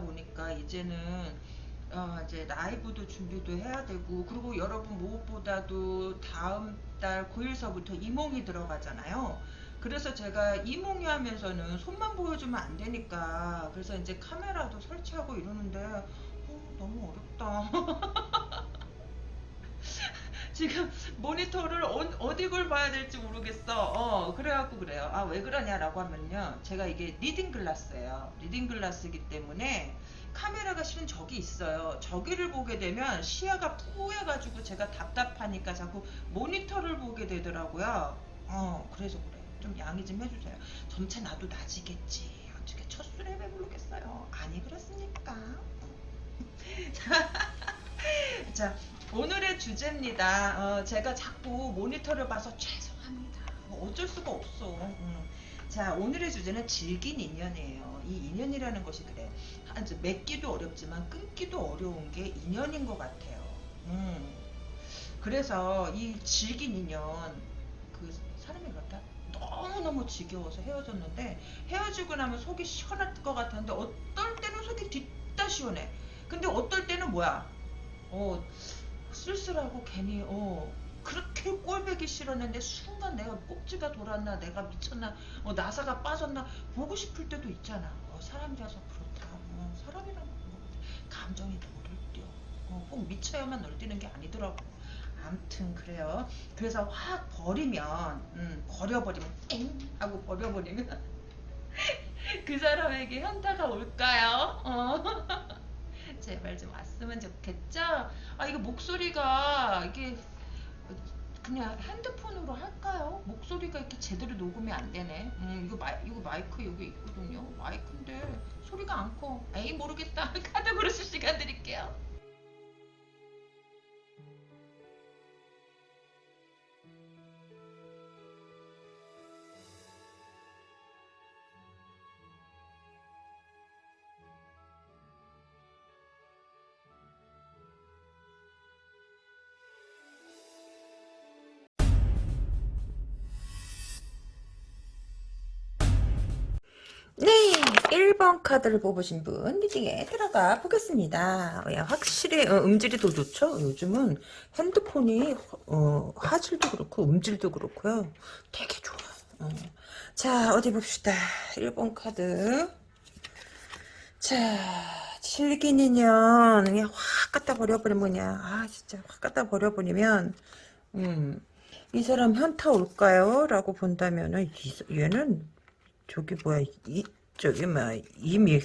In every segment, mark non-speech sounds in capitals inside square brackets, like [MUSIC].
보니까 이제는, 어, 이제 라이브도 준비도 해야 되고, 그리고 여러분 무엇보다도 다음 달 9일서부터 이몽이 들어가잖아요. 그래서 제가 이몽이 하면서는 손만 보여주면 안 되니까 그래서 이제 카메라도 설치하고 이러는데 어, 너무 어렵다 [LAUGHS] 지금 모니터를 어디 걸 봐야 될지 모르겠어 어 그래갖고 그래요 아 왜 그러냐라고 하면요 제가 이게 reading glass예요 reading glass이기 때문에 카메라가 실은 저기 있어요 저기를 보게 되면 시야가 푸해가지고 제가 답답하니까 자꾸 모니터를 보게 되더라고요 어 그래서 그래 좀 양해 좀 해주세요. 점차 나도 낮이겠지. 어떻게 첫 술에 배부르겠어요. 아니 그렇습니까? [LAUGHS] 자 오늘의 주제입니다. 어, 제가 자꾸 모니터를 봐서 죄송합니다. 뭐 어쩔 수가 없어. 음. 자 오늘의 주제는 질긴 인연이에요. 이 인연이라는 것이 그래. 맺기도 어렵지만 끊기도 어려운 게 인연인 것 같아요. 음. 그래서 이 질긴 인연 그 사람이 그렇다. 너무너무 지겨워서 헤어졌는데 헤어지고 나면 속이 시원할 것 같았는데 어떨 때는 속이 뒤따 시원해 근데 어떨 때는 뭐야 어 쓸쓸하고 괜히 어 그렇게 꼴배기 싫었는데 순간 내가 꼭지가 돌았나 내가 미쳤나 어, 나사가 빠졌나 보고 싶을 때도 있잖아 어, 사람이라서 그렇다 어, 사람이라면 감정이 놀을 뛰어 어, 꼭 미쳐야만 놀뛰는 게 아니더라고 암튼 그래요. 그래서 확 버리면 음, 버려버리면 땡 하고 버려버리면 [LAUGHS] 그 사람에게 현타가 올까요? 어. [LAUGHS] 제발 좀 왔으면 좋겠죠? 아 이거 목소리가 이게 그냥 핸드폰으로 할까요? 목소리가 이렇게 제대로 녹음이 안 되네. 음, 이거 마이 이거 마이크 여기 있거든요. 마이크인데 소리가 안 커. 에이 모르겠다. [LAUGHS] 카드 고르실 시간 드릴게요. 1번 카드를 뽑으신 분 리딩에 들어가 보겠습니다. 야, 확실히 어, 음질이 더 좋죠? 요즘은 핸드폰이 어, 화질도 그렇고 음질도 그렇고요. 되게 좋아요. 어. 자 어디 봅시다. 1번 카드. 자 인연. 그냥 확 갖다 버려버리면 뭐냐? 아 진짜 확 갖다 버려버리면 음, 이 사람 현타 올까요? 라고 본다면은 얘는 저기 뭐야? 이 저기 뭐 이미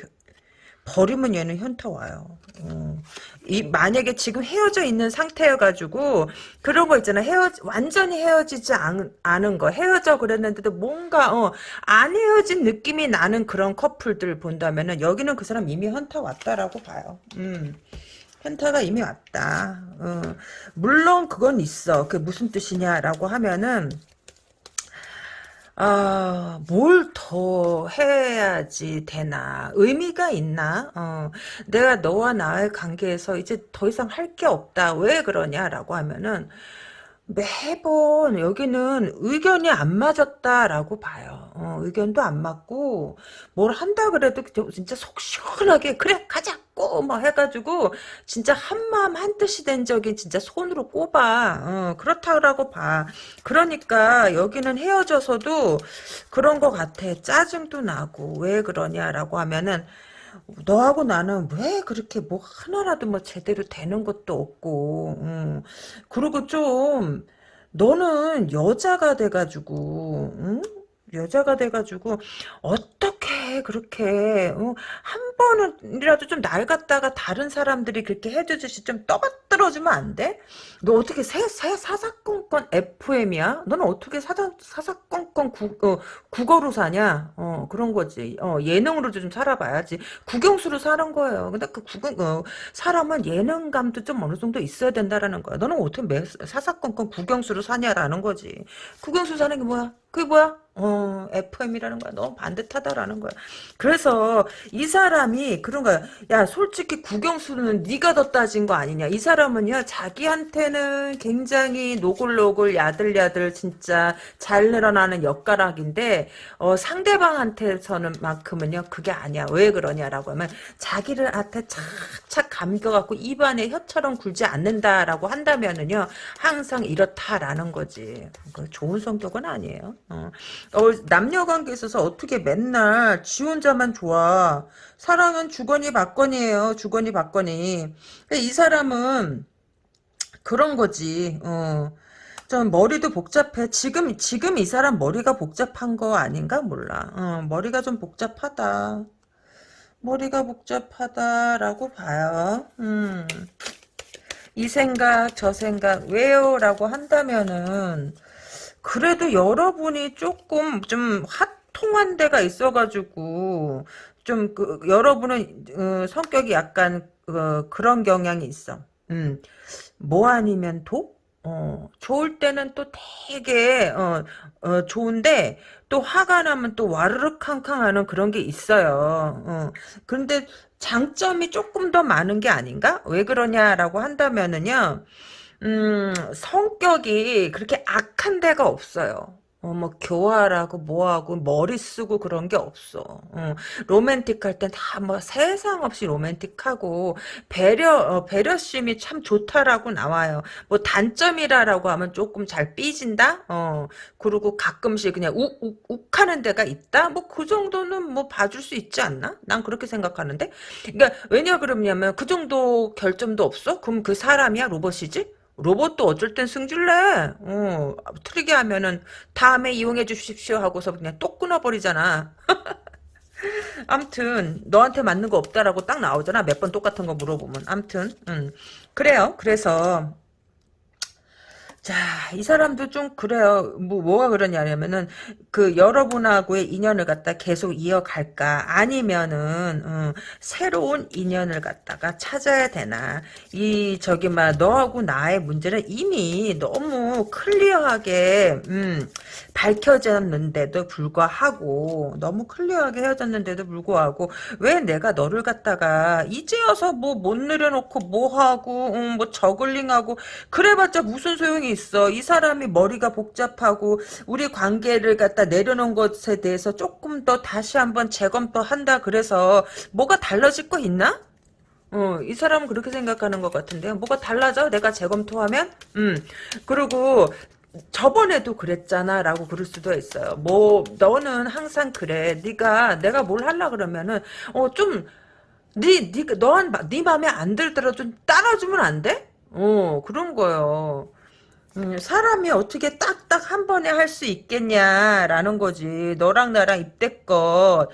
버리면 얘는 현타 와요. 어. 이 만약에 지금 헤어져 있는 상태여가지고 그런 거 있잖아 헤어 완전히 헤어지지 않, 않은 거 헤어져 그랬는데도 뭔가 어, 안 헤어진 느낌이 나는 그런 커플들 본다면은 여기는 그 사람 이미 현타 왔다라고 봐요. 음. 현타가 이미 왔다. 어. 물론 그건 있어. 그게 무슨 뜻이냐라고 하면은 아, 뭘 더 해야지 되나? 의미가 있나? 어, 내가 너와 나의 관계에서 이제 더 이상 할 게 없다. 왜 그러냐라고 하면은, 매번 여기는 의견이 안 맞았다라고 봐요. 어, 의견도 안 맞고 뭘 한다 그래도 진짜 속 시원하게 그래 가자 꼬뭐 해가지고 진짜 한마음 한뜻이 된 적이 진짜 손으로 꼽아 어, 그렇다고 봐. 그러니까 여기는 헤어져서도 그런 것 같아. 짜증도 나고 왜 그러냐라고 하면은 너하고 나는 왜 그렇게 뭐 하나라도 뭐 제대로 되는 것도 없고, 음. 그리고 좀, 너는 여자가 돼가지고, 응? 여자가 돼가지고 어떻게 그렇게 어, 한 번이라도 좀날 갖다가 다른 사람들이 그렇게 해주듯이 좀 떠받들어주면 안 돼? 너 어떻게 새, 새 사사건건 FM이야? 너는 어떻게 사사, 사사건건 구, 어, 국어로 사냐? 어 그런 거지. 어 예능으로도 좀 살아봐야지. 국영수로 사는 거예요. 근데 그 국영 어, 사람은 예능감도 좀 어느 정도 있어야 된다라는 거야. 너는 어떻게 매, 사사건건 국영수로 사냐라는 거지. 국영수 사는 게 뭐야? 그게 뭐야? 어, FM이라는 거야. 너무 반듯하다라는 거야. 그래서 이 사람 사람이 그런 거야. 야 솔직히 국영수는 네가 더 따진 거 아니냐. 이 사람은요 자기한테는 굉장히 노골노골 야들야들 진짜 잘 늘어나는 엿가락인데 어, 상대방한테서는 만큼은요 그게 아니야. 왜 그러냐라고 하면 자기를 한테 착착 감겨갖고 입안에 혀처럼 굴지 않는다라고 한다면은요 항상 이렇다라는 거지. 그 좋은 성격은 아니에요. 어. 어, 남녀 관계에 있어서 어떻게 맨날 지 혼자만 좋아. 사랑은 주거니 받거니예요. 주거니 받거니. 이 사람은 그런 거지. 어. 좀 머리도 복잡해. 지금 지금 이 사람 머리가 복잡한 거 아닌가 몰라. 어, 머리가 좀 복잡하다. 머리가 복잡하다라고 봐요. 음. 이 생각 저 생각 왜요? 라고 한다면은 그래도 여러분이 조금 좀 핫 통한 데가 있어가지고 좀 그, 여러분은 어, 성격이 약간 어, 그런 경향이 있어. 음, 뭐 아니면 도? 어, 좋을 때는 또 되게 어, 어, 좋은데 또 화가 나면 또 와르르 캉캉하는 그런 게 있어요. 어, 그런데 장점이 조금 더 많은 게 아닌가? 왜 그러냐라고 한다면은요. 음, 성격이 그렇게 악한 데가 없어요. 어, 뭐, 교활하고, 뭐하고, 머리 쓰고 그런 게 없어. 어, 로맨틱할 땐 다 뭐, 세상 없이 로맨틱하고, 배려, 어, 배려심이 참 좋다라고 나와요. 뭐, 단점이라라고 하면 조금 잘 삐진다? 어, 그리고 가끔씩 그냥 욱, 욱, 욱 하는 데가 있다? 뭐, 그 정도는 뭐, 봐줄 수 있지 않나? 난 그렇게 생각하는데? 그니까, 왜냐 그러냐면, 그 정도 결점도 없어? 그럼 그 사람이야? 로봇이지? 로봇도 어쩔 땐 승질내. 어, 틀리게 하면은 다음에 이용해 주십시오 하고서 그냥 똑 끊어버리잖아. [LAUGHS] 암튼 너한테 맞는 거 없다라고 딱 나오잖아. 몇 번 똑같은 거 물어보면. 암튼 음. 그래요. 그래서 자, 이 사람도 좀 그래요. 뭐, 뭐가 그러냐면은, 그, 여러분하고의 인연을 갖다 계속 이어갈까? 아니면은, 음, 새로운 인연을 갖다가 찾아야 되나? 이, 저기, 막, 너하고 나의 문제는 이미 너무 클리어하게, 음, 밝혀졌는데도 불구하고, 너무 클리어하게 헤어졌는데도 불구하고, 왜 내가 너를 갖다가, 이제 와서 뭐, 못 내려놓고, 뭐 하고, 음, 뭐, 저글링하고, 그래봤자 무슨 소용이 있어. 이 사람이 머리가 복잡하고 우리 관계를 갖다 내려놓은 것에 대해서 조금 더 다시 한번 재검토 한다 그래서 뭐가 달라질 거 있나? 어, 이 사람은 그렇게 생각하는 것 같은데요. 뭐가 달라져? 내가 재검토하면? 음. 그리고 저번에도 그랬잖아 라고 그럴 수도 있어요. 뭐 너는 항상 그래. 네가 내가 뭘 하려 그러면은 어좀 네, 네, 너한, 네 맘에 안 들더라도 좀 따라주면 안 돼? 어, 그런 거요. 음, 사람이 어떻게 딱딱 한 번에 할 수 있겠냐라는 거지. 너랑 나랑 이때껏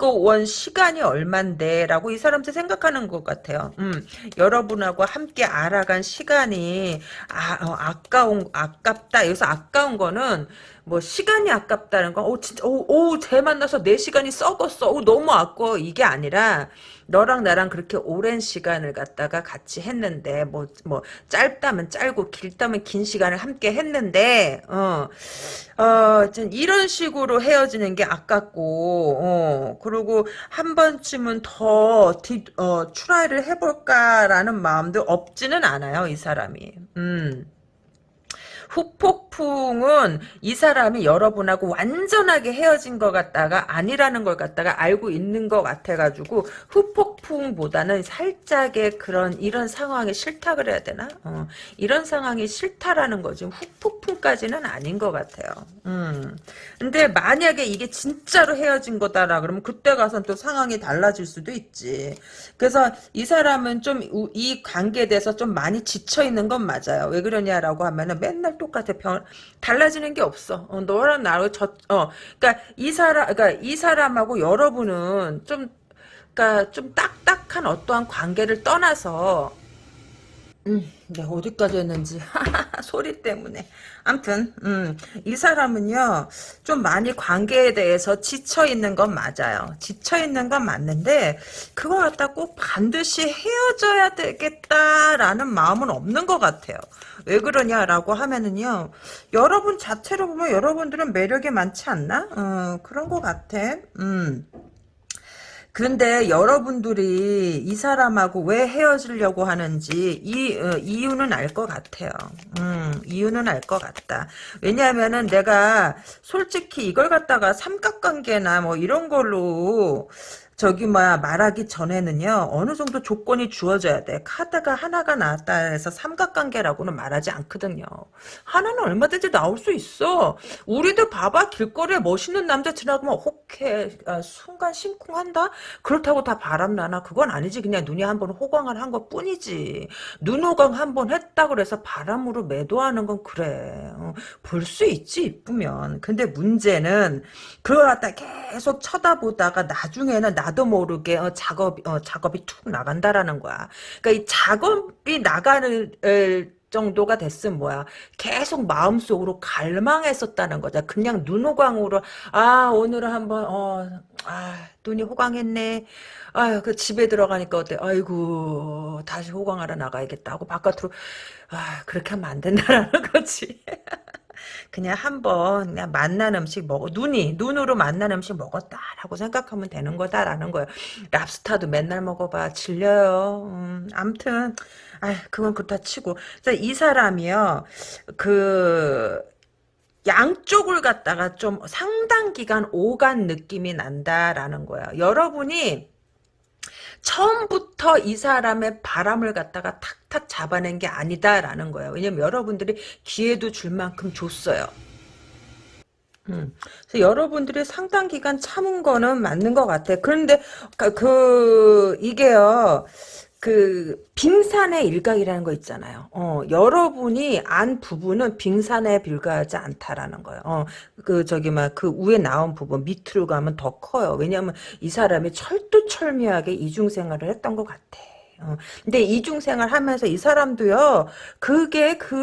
갖고 온 시간이 얼만데 라고 이 사람들 생각하는 것 같아요. 음, 여러분하고 함께 알아간 시간이 아, 어, 아까운 아깝다. 여기서 아까운 거는 뭐 시간이 아깝다는 거, 오 진짜 오오쟤 만나서 내 시간이 썩었어. 오 너무 아까워 이게 아니라 너랑 나랑 그렇게 오랜 시간을 갖다가 같이 했는데 뭐뭐 짧다면 짧고 길다면 긴 시간을 함께 했는데 어. 어, 이런 식으로 헤어지는 게 아깝고, 어, 그리고 한 번쯤은 더, 디, 어, try를 해볼까라는 마음도 없지는 않아요, 이 사람이. 음. 후폭풍은 이 사람이 여러분하고 완전하게 헤어진 것 같다가 아니라는 걸 갖다가 알고 있는 것 같아가지고 후폭풍보다는 살짝의 그런 이런 상황이 싫다 그래야 되나? 어, 이런 상황이 싫다라는 거지 후폭풍까지는 아닌 것 같아요. 음. 근데 만약에 이게 진짜로 헤어진 거다라 그러면 그때 가서 또 상황이 달라질 수도 있지. 그래서 이 사람은 좀 이 관계에 대해서 좀 많이 지쳐 있는 건 맞아요. 왜 그러냐라고 하면은 맨날 똑같아. 변, 달라지는 게 없어. 어, 너랑 나랑 저, 어, 그니까 이 사람, 그니까 이 사람하고 여러분은 좀, 그니까 좀 딱딱한 어떠한 관계를 떠나서, 음, 내가 어디까지 했는지 [LAUGHS] 소리 때문에 암튼 음, 이 사람은요 좀 많이 관계에 대해서 지쳐 있는 건 맞아요 지쳐 있는 건 맞는데 그거 갖다 꼭 반드시 헤어져야 되겠다라는 마음은 없는 것 같아요 왜 그러냐라고 하면은요 여러분 자체로 보면 여러분들은 매력이 많지 않나 어, 그런 것 같아 음. 그런데 여러분들이 이 사람하고 왜 헤어지려고 하는지 이 어, 이유는 알 것 같아요. 음, 이유는 알 것 같다. 왜냐하면은 내가 솔직히 이걸 갖다가 삼각관계나 뭐 이런 걸로 저기 뭐야 말하기 전에는요 어느 정도 조건이 주어져야 돼. 카드가 하나가 나왔다 해서 삼각관계라고는 말하지 않거든요. 하나는 얼마든지 나올 수 있어. 우리도 봐봐 길거리에 멋있는 남자 지나가면 혹해 아, 순간 심쿵한다? 그렇다고 다 바람나나? 그건 아니지. 그냥 눈이 한 번 호강을 한 것 뿐이지. 눈 호강 한 번 했다 그래서 바람으로 매도하는 건 그래. 어, 볼수 있지 이쁘면. 근데 문제는 그걸 갖다 계속 쳐다보다가 나중에는 나도 모르게 어, 작업 어, 작업이 툭 나간다라는 거야. 그러니까 이 작업이 나가는 에, 정도가 됐으면 뭐야 계속 마음속으로 갈망했었다는 거죠. 그냥 눈호강으로 아 오늘은 한번 어 아 눈이 호강했네. 아유 그 집에 들어가니까 어때? 아이고 다시 호강하러 나가야겠다 하고 바깥으로 아 그렇게 하면 안 된다라는 [LAUGHS] 거지. 그냥 한번 그냥 맛난 음식 먹어 눈이 눈으로 맛난 음식 먹었다라고 생각하면 되는 거다라는 거예요. 랍스타도 맨날 먹어봐 질려요. 음, 암튼 아 그건 그렇다 치고 이 사람이요 그 양쪽을 갖다가 좀 상당 기간 오간 느낌이 난다라는 거예요. 여러분이 처음부터 이 사람의 바람을 갖다가 탁탁 잡아낸 게 아니다라는 거예요. 왜냐면 여러분들이 기회도 줄 만큼 줬어요. 음. 그래서 여러분들이 상당 기간 참은 거는 맞는 것 같아. 그런데 그, 그 이게요. 그 빙산의 일각이라는 거 있잖아요. 어, 여러분이 안 부분은 빙산에 불과하지 않다라는 거예요. 어, 그 저기 막 그 위에 나온 부분 밑으로 가면 더 커요. 왜냐하면 이 사람이 철두철미하게 이중 생활을 했던 것 같아. 어, 근데 이중생활 하면서 이 사람도요, 그게, 그게,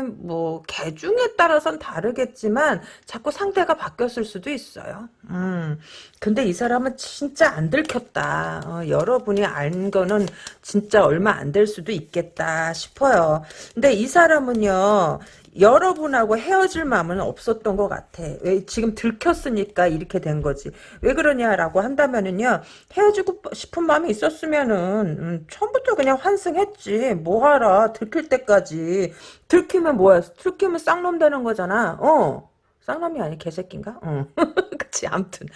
뭐, 개중에 따라선 다르겠지만, 자꾸 상대가 바뀌었을 수도 있어요. 음, 근데 이 사람은 진짜 안 들켰다. 어, 여러분이 안 거는 진짜 얼마 안 될 수도 있겠다 싶어요. 근데 이 사람은요, 여러분하고 헤어질 마음은 없었던 것 같아. 왜 지금 들켰으니까 이렇게 된 거지. 왜 그러냐라고 한다면은요. 헤어지고 싶은 마음이 있었으면은 음, 처음부터 그냥 환승했지. 뭐하라 들킬 때까지. 들키면 뭐야? 들키면 쌍놈 되는 거잖아. 어. 쌍놈이 아니 개새끼인가? 어. [LAUGHS] 그치 암튼.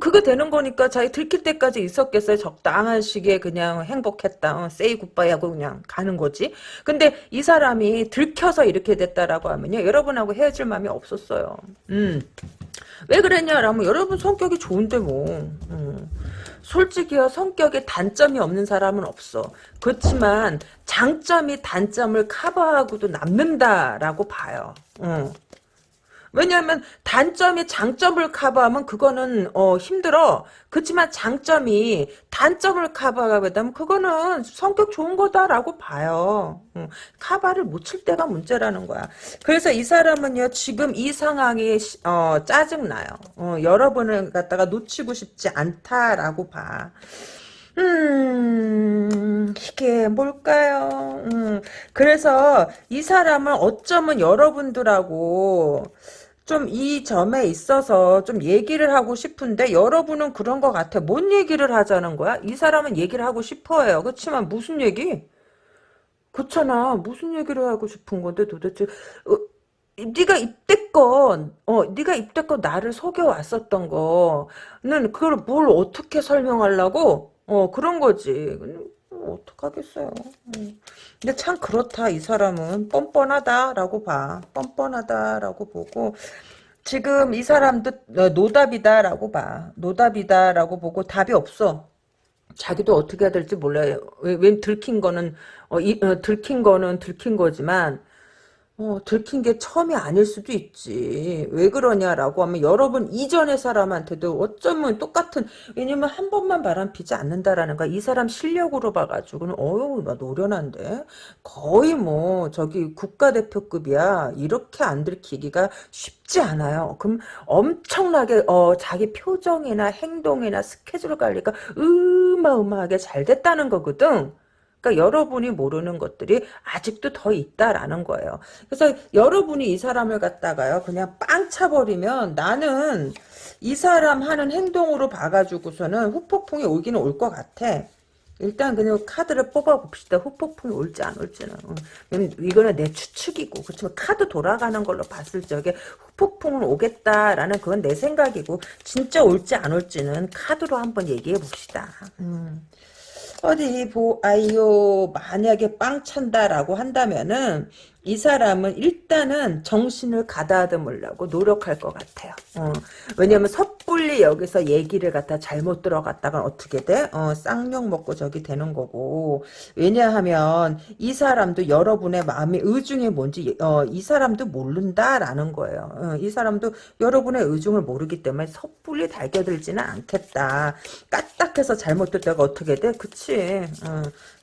그거 되는 거니까 자기 들킬 때까지 있었겠어요? 적당한 시기에 그냥 행복했다. 어, 세이 굿바이 하고 그냥 가는 거지. 근데 이 사람이 들켜서 이렇게 됐다라고 하면요 여러분하고 헤어질 마음이 없었어요. 음 왜 그랬냐라면 여러분 성격이 좋은데 뭐. 음. 솔직히요. 성격에 단점이 없는 사람은 없어. 그렇지만 장점이 단점을 커버하고도 남는다라고 봐요. 음. 왜냐하면 단점이 장점을 커버하면 그거는 어, 힘들어. 그렇지만 장점이 단점을 커버하게 되면 그거는 성격 좋은 거다라고 봐요. 응. 커버를 못 칠 때가 문제라는 거야. 그래서 이 사람은요 지금 이 상황이 어, 짜증나요. 어, 여러분을 갖다가 놓치고 싶지 않다라고 봐. 음, 이게 뭘까요? 음, 그래서 이 사람은 어쩌면 여러분들하고 좀 이 점에 있어서 좀 얘기를 하고 싶은데 여러분은 그런 것 같아. 뭔 얘기를 하자는 거야? 이 사람은 얘기를 하고 싶어요. 그렇지만 무슨 얘기? 그렇잖아. 무슨 얘기를 하고 싶은 건데 도대체 어, 네가 이때껏 어 네가 이때껏 나를 속여 왔었던 거는 그걸 뭘 어떻게 설명하려고 어 그런 거지 뭐 어떡하겠어요. 음. 근데 참 그렇다 이 사람은. 뻔뻔하다라고 봐. 뻔뻔하다라고 보고 지금 이 사람도 어, 노답이다라고 봐. 노답이다라고 보고 답이 없어. 자기도 어떻게 해야 될지 몰라요. 왜, 왜 들킨 거는 어, 이, 어, 들킨 거는 들킨 거지만 어, 들킨 게 처음이 아닐 수도 있지. 왜 그러냐라고 하면 여러분 이전의 사람한테도 어쩌면 똑같은 왜냐면 한 번만 바람 피지 않는다라는 거야. 이 사람 실력으로 봐가지고는 어유 나 노련한데 거의 뭐 저기 국가대표급이야. 이렇게 안 들키기가 쉽지 않아요. 그럼 엄청나게 어, 자기 표정이나 행동이나 스케줄 관리가 어마어마하게 잘 됐다는 거거든. 그러니까 여러분이 모르는 것들이 아직도 더 있다라는 거예요. 그래서 여러분이 이 사람을 갖다가요 그냥 빵 차버리면 나는 이 사람 하는 행동으로 봐가지고서는 후폭풍이 오기는 올 것 같아. 일단 그냥 카드를 뽑아봅시다. 후폭풍이 올지 안 올지는. 이거는 내 추측이고 그렇지만 카드 돌아가는 걸로 봤을 적에 후폭풍은 오겠다라는 그건 내 생각이고 진짜 올지 안 올지는 카드로 한번 얘기해 봅시다. 음. 어디 보아요 만약에 빵 찬다라고 한다면은 이 사람은 일단은 정신을 가다듬으려고 노력할 것 같아요. 어, 왜냐면 섣불리 여기서 얘기를 갖다 잘못 들어갔다가 어떻게 돼? 어, 쌍욕 먹고 저기 되는 거고. 왜냐하면 이 사람도 여러분의 마음의 의중이 뭔지 어, 이 사람도 모른다라는 거예요. 어, 이 사람도 여러분의 의중을 모르기 때문에 섣불리 달겨들지는 않겠다. 까딱해서 잘못 듣다가 어떻게 돼? 그치.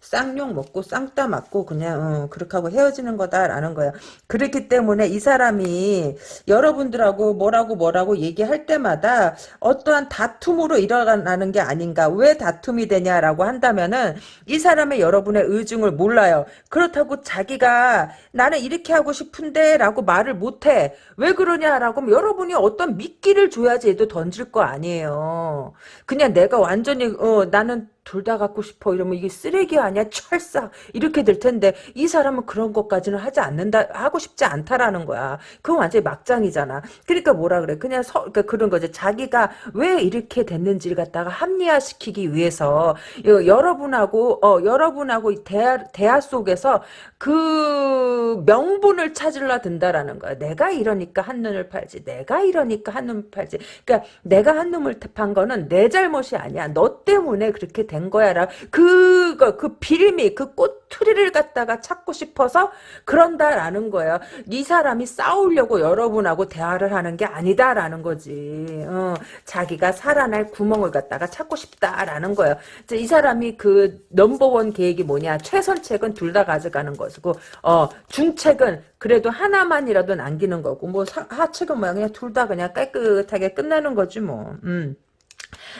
어, 쌍욕 먹고 쌍따 맞고 그냥 어, 그렇게 하고 헤어지는 거다라는 거야. 그렇기 때문에 이 사람이 여러분들하고 뭐라고 뭐라고 얘기할 때마다 어떠한 다툼으로 일어나는 게 아닌가. 왜 다툼이 되냐라고 한다면은 이 사람의 여러분의 의중을 몰라요. 그렇다고 자기가 나는 이렇게 하고 싶은데 라고 말을 못해. 왜 그러냐라고 하면 여러분이 어떤 미끼를 줘야지 얘도 던질 거 아니에요. 그냥 내가 완전히 어, 나는 둘 다 갖고 싶어. 이러면 이게 쓰레기 아니야? 철사. 이렇게 될 텐데 이 사람은 그런 것까지는 하지 않는다 하고 싶지 않다라는 거야. 그건 완전히 막장이잖아. 그러니까 뭐라 그래? 그냥 서, 그러니까 그런 거지. 자기가 왜 이렇게 됐는지를 갖다가 합리화시키기 위해서 여러분하고 어 여러분하고 대화 대화 속에서 그 명분을 찾으려 든다라는 거야. 내가 이러니까 한눈을 팔지. 내가 이러니까 한눈을 팔지. 그러니까 내가 한눈을 판 거는 내 잘못이 아니야. 너 때문에 그렇게 된 거야라 그거 그 빌미 그 꼬투리를 갖다가 찾고 싶어서 그런다라는 거예요. 이 사람이 싸우려고 여러분하고 대화를 하는 게 아니다라는 거지. 어, 자기가 살아날 구멍을 갖다가 찾고 싶다라는 거예요. 이 사람이 그 넘버원 계획이 뭐냐 최선책은 둘 다 가져가는 것이고 어 중책은 그래도 하나만이라도 남기는 거고 뭐 하책은 뭐야 그냥 둘 다 그냥 깨끗하게 끝나는 거지 뭐. 음.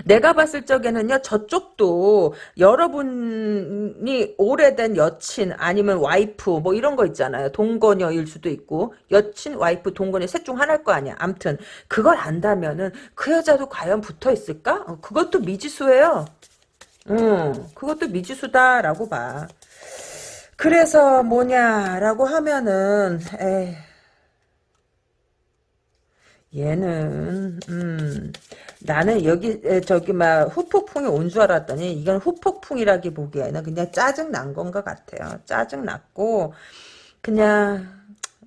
내가 봤을 적에는요, 저쪽도 여러분이 오래된 여친, 아니면 와이프, 뭐 이런 거 있잖아요. 동거녀일 수도 있고, 여친, 와이프, 동거녀 셋 중 하나일 거 아니야. 암튼, 그걸 안다면은, 그 여자도 과연 붙어 있을까? 어, 그것도 미지수예요. 음, 그것도 미지수다라고 봐. 그래서 뭐냐라고 하면은, 에이, 얘는 음 나는 여기 저기 막 후폭풍이 온 줄 알았더니 이건 후폭풍이라기 보기에는 그냥 짜증 난 건 것 같아요. 짜증 났고 그냥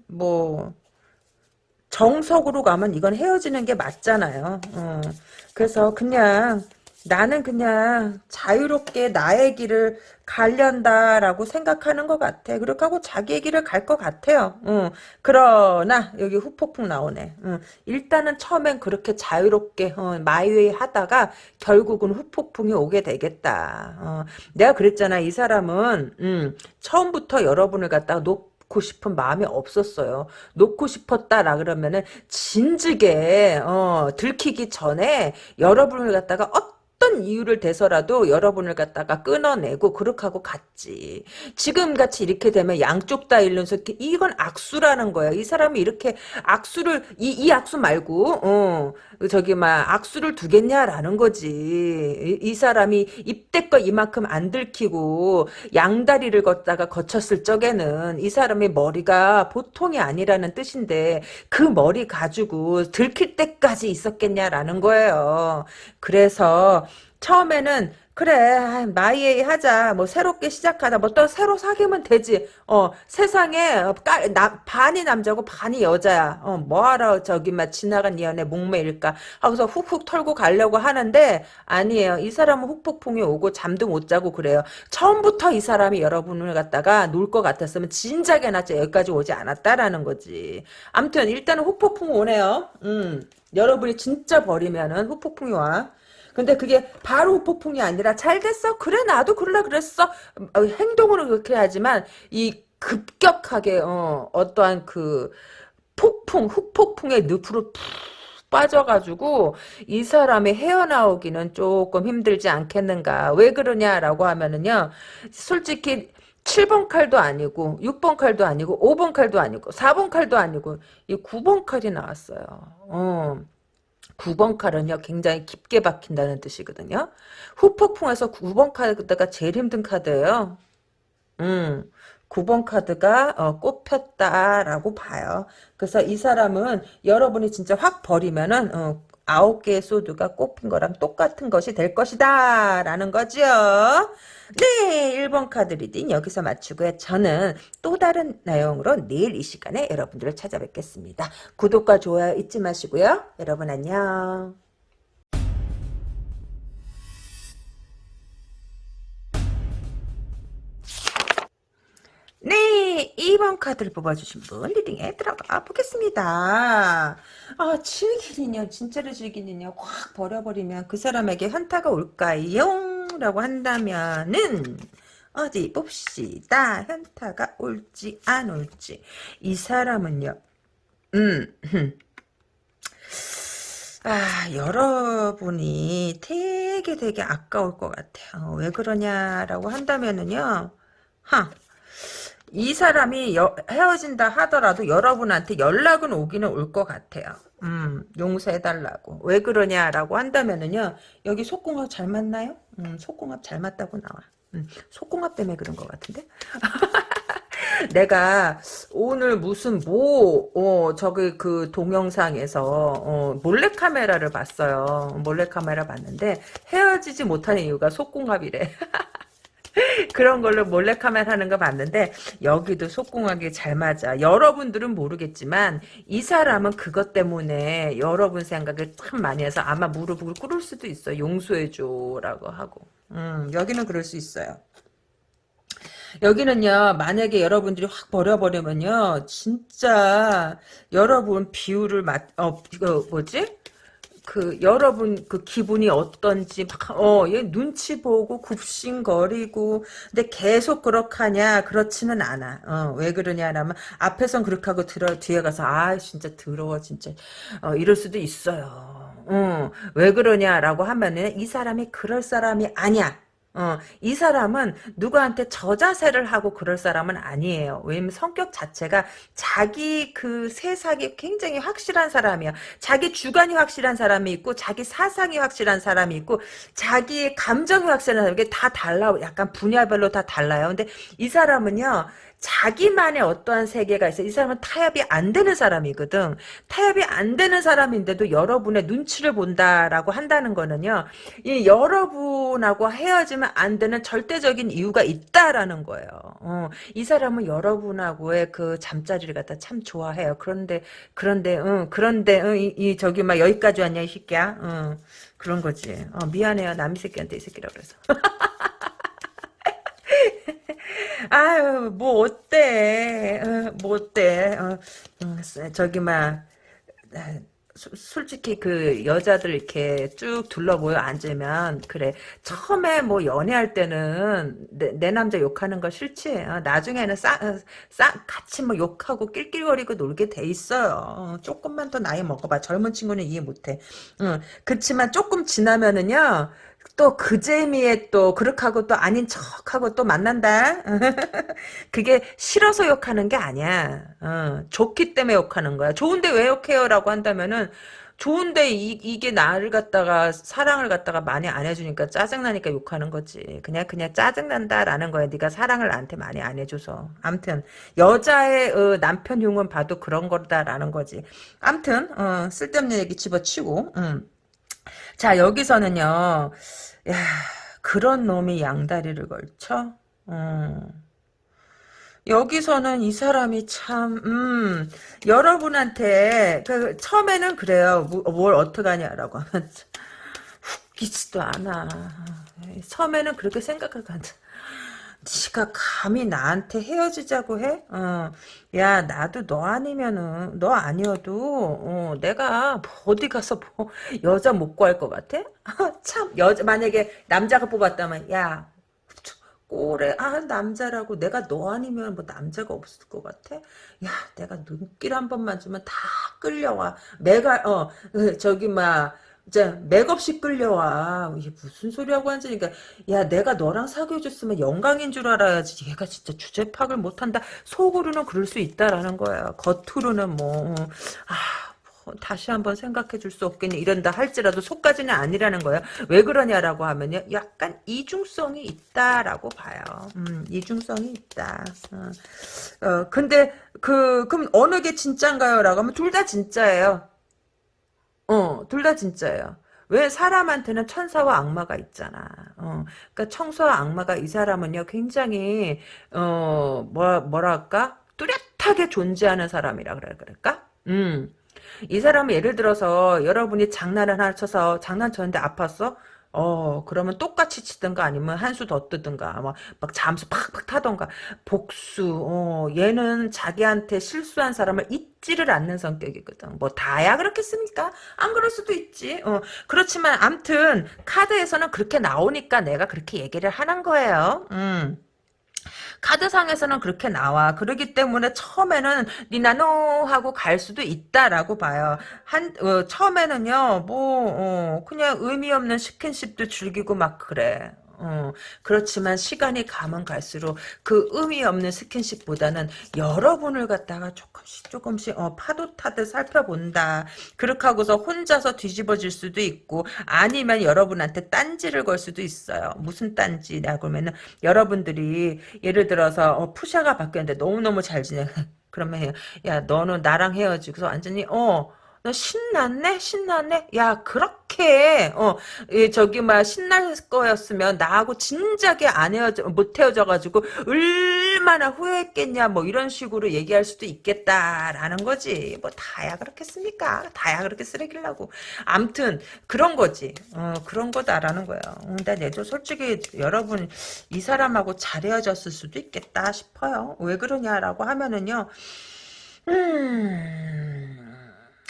뭐 정석으로 가면 이건 헤어지는 게 맞잖아요. 어. 그래서 그냥 나는 그냥 자유롭게 나의 길을 가련다라고 생각하는 것 같아. 그렇게 하고 자기의 길을 갈 것 같아요. 응. 그러나 여기 후폭풍 나오네. 응. 일단은 처음엔 그렇게 자유롭게 어, 마이웨이 하다가 결국은 후폭풍이 오게 되겠다. 어. 내가 그랬잖아. 이 사람은 음, 처음부터 여러분을 갖다가 높 놓고 싶은 마음이 없었어요. 놓고 싶었다라 그러면은 진즉에 어, 들키기 전에 여러분을 갖다가 어 어떤 이유를 대서라도 여러분을 갖다가 끊어내고 그렇게 하고 갔지. 지금같이 이렇게 되면 양쪽 다 잃는서 이건 악수라는 거야. 이 사람이 이렇게 악수를 이, 이 악수 말고 어 저기 막 악수를 두겠냐라는 거지. 이, 이 사람이 입대껏 이만큼 안 들키고 양다리를 걷다가 거쳤을 적에는 이 사람의 머리가 보통이 아니라는 뜻인데 그 머리 가지고 들킬 때까지 있었겠냐라는 거예요. 그래서 처음에는 그래 마이에이 하자 뭐 새롭게 시작하자 뭐또 새로 사귀면 되지. 어 세상에 까, 나, 반이 남자고 반이 여자야. 어 뭐하러 저기 막 지나간 연애 목매일까? 하고서 훅훅 털고 가려고 하는데 아니에요. 이 사람은 훅폭풍이 오고 잠도 못 자고 그래요. 처음부터 이 사람이 여러분을 갖다가 놀 것 같았으면 진작에 나 여기까지 오지 않았다라는 거지. 암튼 일단은 훅폭풍 오네요. 음 여러분이 진짜 버리면은 훅폭풍이 와 근데 그게 바로 폭풍이 아니라 잘 됐어. 그래 나도 그러려 그랬어. 어, 행동으로 그렇게 하지만 이 급격하게 어, 어떠한 그 폭풍 흑폭풍의 늪으로 푹 빠져가지고 이 사람이 헤어나오기는 조금 힘들지 않겠는가. 왜 그러냐라고 하면은요 솔직히 7번 칼도 아니고 6번 칼도 아니고 5번 칼도 아니고 4번 칼도 아니고 이 9번 칼이 나왔어요. 어. 9번 칼은요 굉장히 깊게 박힌다는 뜻이거든요. 후폭풍에서 9번 카드가 제일 힘든 카드예요. 음, 9번 카드가 어, 꼽혔다라고 봐요. 그래서 이 사람은 여러분이 진짜 확 버리면은 어, 아홉 개의 소드가 꼽힌 거랑 똑같은 것이 될 것이다 라는 거죠. 네 1번 카드 reading 여기서 마치고요. 저는 또 다른 내용으로 내일 이 시간에 여러분들을 찾아뵙겠습니다. 구독과 좋아요 잊지 마시고요. 여러분 안녕. 네, 2번 카드를 뽑아주신 분 reading에 들어가 보겠습니다. 아, 즐기는요, 진짜로 즐기는요, 확 버려버리면 그 사람에게 현타가 올까요? 라고 한다면은, 어디 봅시다. 현타가 올지 안 올지. 이 사람은요, 음, 아, 여러분이 되게 되게 아까울 것 같아요. 왜 그러냐라고 한다면은요, 하, 이 사람이 여- 헤어진다 하더라도 여러분한테 연락은 오기는 올 것 같아요. 음, 용서해달라고. 왜 그러냐라고 한다면은요, 여기 속궁합 잘 맞나요? 음, 속궁합 잘 맞다고 나와. 음, 속궁합 때문에 그런 것 같은데? [LAUGHS] 내가 오늘 무슨 뭐, 어, 저기 그 동영상에서, 어, 몰래카메라를 봤어요. 몰래카메라 봤는데, 헤어지지 못하는 이유가 속궁합이래. [LAUGHS] [LAUGHS] 그런 걸로 몰래카메라 하는 거 봤는데 여기도 속궁하게 잘 맞아. 여러분들은 모르겠지만 이 사람은 그것 때문에 여러분 생각을 참 많이 해서 아마 무릎을 꿇을 수도 있어. 용서해줘라고 하고. 음, 여기는 그럴 수 있어요. 여기는요, 만약에 여러분들이 확 버려버리면요, 진짜, 여러분 비율을 맞, 어, 이거 뭐지? 그 여러분 그 기분이 어떤지 막어얘 눈치 보고 굽신거리고 근데 계속 그렇하냐? 그렇지는 않아. 어왜 그러냐라면 앞에선 그렇게 하고 들어 뒤에 가서 아 진짜 더러워 진짜. 어 이럴 수도 있어요. 어왜 그러냐라고 하면은 이 사람이 그럴 사람이 아니야 어, 이 사람은 누구한테 저자세를 하고 그럴 사람은 아니에요. 왜냐면 성격 자체가 자기 그 세상이 굉장히 확실한 사람이야. 자기 주관이 확실한 사람이 있고, 자기 사상이 확실한 사람이 있고, 자기의 감정이 확실한 사람이 다 달라. 약간 분야별로 다 달라요. 근데 이 사람은요, 자기만의 어떠한 세계가 있어. 이 사람은 타협이 안 되는 사람이거든. 타협이 안 되는 사람인데도 여러분의 눈치를 본다라고 한다는 거는요. 이 여러분하고 헤어지면 안 되는 절대적인 이유가 있다라는 거예요. 어, 이 사람은 여러분하고의 그 잠자리를 갖다 참 좋아해요. 그런데 그런데 응, 그런데 응, 이, 이 저기 막 여기까지 왔냐 이 새끼야. 응, 그런 거지. 어, 미안해요. 남이 새끼한테 이 새끼라 그래서. [LAUGHS] 아유, 뭐, 어때? 어, 뭐, 어때? 어, 음, 저기, 막, 솔직히 그 여자들 이렇게 쭉 둘러보여 앉으면 그래. 처음에 뭐 연애할 때는 내, 내 남자 욕하는 거 싫지? 어, 나중에는 싹, 어, 싹 같이 뭐 욕하고 낄낄거리고 놀게 돼 있어요. 어, 조금만 더 나이 먹어봐. 젊은 친구는 이해 못해. 응, 그치만 조금 지나면은요 또 그 재미에 또 그렇게 하고 또 아닌 척하고 또 만난다. [LAUGHS] 그게 싫어서 욕하는 게 아니야. 어, 좋기 때문에 욕하는 거야. 좋은데 왜 욕해요? 라고 한다면은 좋은데 이, 이게 나를 갖다가 사랑을 갖다가 많이 안 해주니까 짜증나니까 욕하는 거지. 그냥 그냥 짜증난다라는 거야. 네가 사랑을 나한테 많이 안 해줘서. 암튼 여자의 어, 남편 흉은 봐도 그런 거다라는 거지. 암튼 어, 쓸데없는 얘기 집어치고 음. 자, 여기서는요, 야, 그런 놈이 양다리를 걸쳐? 음. 여기서는 이 사람이 참, 음, 여러분한테, 그, 처음에는 그래요. 뭐, 뭘 어떡하냐라고 하면, [LAUGHS] 웃기지도 않아. 처음에는 그렇게 생각하고. 네가 감히 나한테 헤어지자고 해? 어, 야 나도 너 아니면은 너 아니어도 어, 내가 뭐 어디 가서 뭐 여자 못 구할 것 같아? 참 여자 만약에 남자가 뽑았다면 야 꼬래 아 남자라고 내가 너 아니면 뭐 남자가 없을 것 같아? 야 내가 눈길 한 번만 주면 다 끌려와 내가 어 저기 막 이제 맥없이 끌려와. 이게 무슨 소리하고 앉으니까 야 내가 너랑 사귀어줬으면 영광인 줄 알아야지. 얘가 진짜 주제 파악을 못한다. 속으로는 그럴 수 있다라는 거야. 겉으로는 뭐 아. 다시 한번 생각해 줄 수 없겠니 이런다 할지라도 속까지는 아니라는 거예요. 왜 그러냐라고 하면요. 약간 이중성이 있다라고 봐요. 음, 이중성이 있다. 어, 어, 근데 그 그럼 어느 게 진짠가요?라고 하면 둘 다 진짜예요. 어, 둘 다 진짜예요. 왜 사람한테는 천사와 악마가 있잖아. 어, 그러니까 청소와 악마가 이 사람은요 굉장히 어 뭐, 뭐랄까 뚜렷하게 존재하는 사람이라 그럴까? 음. 이 사람은 예를 들어서 여러분이 장난을 하나 쳐서 장난 쳤는데 아팠어? 어, 그러면 똑같이 치든가 아니면 한 수 더 뜨든가, 막, 막 잠수 팍팍 타던가, 복수, 어, 얘는 자기한테 실수한 사람을 잊지를 않는 성격이거든. 뭐, 다야 그렇겠습니까? 안 그럴 수도 있지. 어, 그렇지만, 암튼, 카드에서는 그렇게 나오니까 내가 그렇게 얘기를 하는 거예요. 음. 카드상에서는 그렇게 나와. 그러기 때문에 처음에는 니나노 하고 갈 수도 있다라고 봐요. 한 어, 처음에는요. 뭐 어, 그냥 의미 없는 스킨십도 즐기고 막 그래. 어, 그렇지만 시간이 가면 갈수록 그 의미 없는 스킨십보다는 여러분을 갖다가 조금씩 조금씩 어, 파도 타듯 살펴본다. 그렇게 하고서 혼자서 뒤집어질 수도 있고 아니면 여러분한테 딴지를 걸 수도 있어요. 무슨 딴지냐 그러면은 여러분들이 예를 들어서 어, 푸샤가 바뀌었는데 너무너무 잘 지내. [LAUGHS] 그러면 야 너는 나랑 헤어지고서 완전히 어 너 신났네? 신났네? 야, 그렇게, 어, 예, 저기, 막, 신날 거였으면, 나하고 진작에 안 헤어져, 못 헤어져가지고, 얼마나 후회했겠냐, 뭐, 이런 식으로 얘기할 수도 있겠다라는 거지. 뭐, 다야 그렇겠습니까? 다야 그렇게 쓰레기라고. 암튼, 그런 거지. 어, 그런 거다라는 거예요. 음, 근데 내도 솔직히, 여러분, 이 사람하고 잘 헤어졌을 수도 있겠다 싶어요. 왜 그러냐라고 하면은요, 음,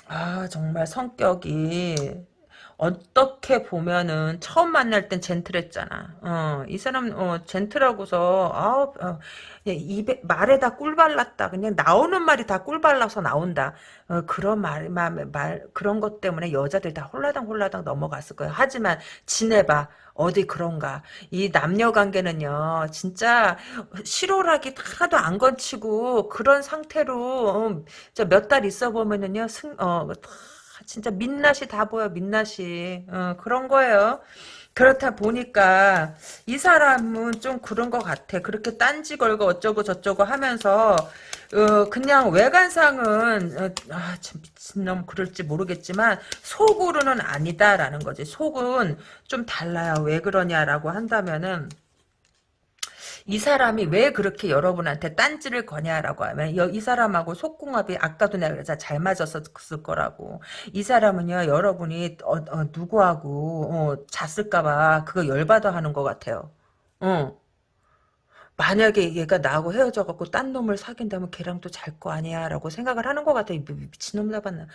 아, 정말 성격이 어떻게 보면은 처음 만날 땐 젠틀했잖아. 어, 이 사람 어, 젠틀하고서 아우 어, 예, 입에 말에다 꿀 발랐다. 그냥 나오는 말이 다 꿀 발라서 나온다. 어, 그런 말, 말, 말 그런 것 때문에 여자들 다 홀라당 홀라당 넘어갔을 거야. 하지만 지내봐. 어디 그런가. 이 남녀 관계는요, 진짜 실오락이 하나도 안 건치고 그런 상태로 어, 몇달 있어 보면은요, 승, 어, 진짜 민낯이 다 보여 민낯이 어, 그런 거예요. 그렇다 보니까 이 사람은 좀 그런 것 같아. 그렇게 딴지 걸고 어쩌고 저쩌고 하면서 어, 그냥 외관상은 어, 아, 참 미친놈 그럴지 모르겠지만 속으로는 아니다라는 거지. 속은 좀 달라요. 왜 그러냐라고 한다면은 이 사람이 왜 그렇게 여러분한테 딴지를 거냐라고 하면 이 사람하고 속궁합이 아까도 내가 그랬잖아 잘 맞았을 거라고 이 사람은요 여러분이 어, 어, 누구하고 어, 잤을까봐 그거 열받아 하는 것 같아요 어. 만약에 얘가 나하고 헤어져갖고 딴 놈을 사귄다면 걔랑 또 잘 거 아니야 라고 생각을 하는 것 같아 미친놈 잡았나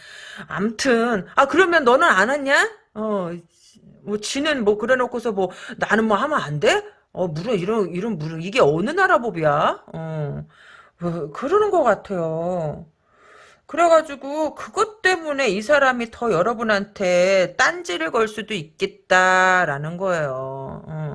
암튼 아 그러면 너는 안 왔냐? 어 뭐 지는 뭐 그래놓고서 뭐 나는 뭐 하면 안 돼? 어, 물론 이런 이런 물론 이게 어느 나라 법이야? 어, 뭐, 그러는 것 같아요. 그래가지고 그것 때문에 이 사람이 더 여러분한테 딴지를 걸 수도 있겠다라는 거예요. 어.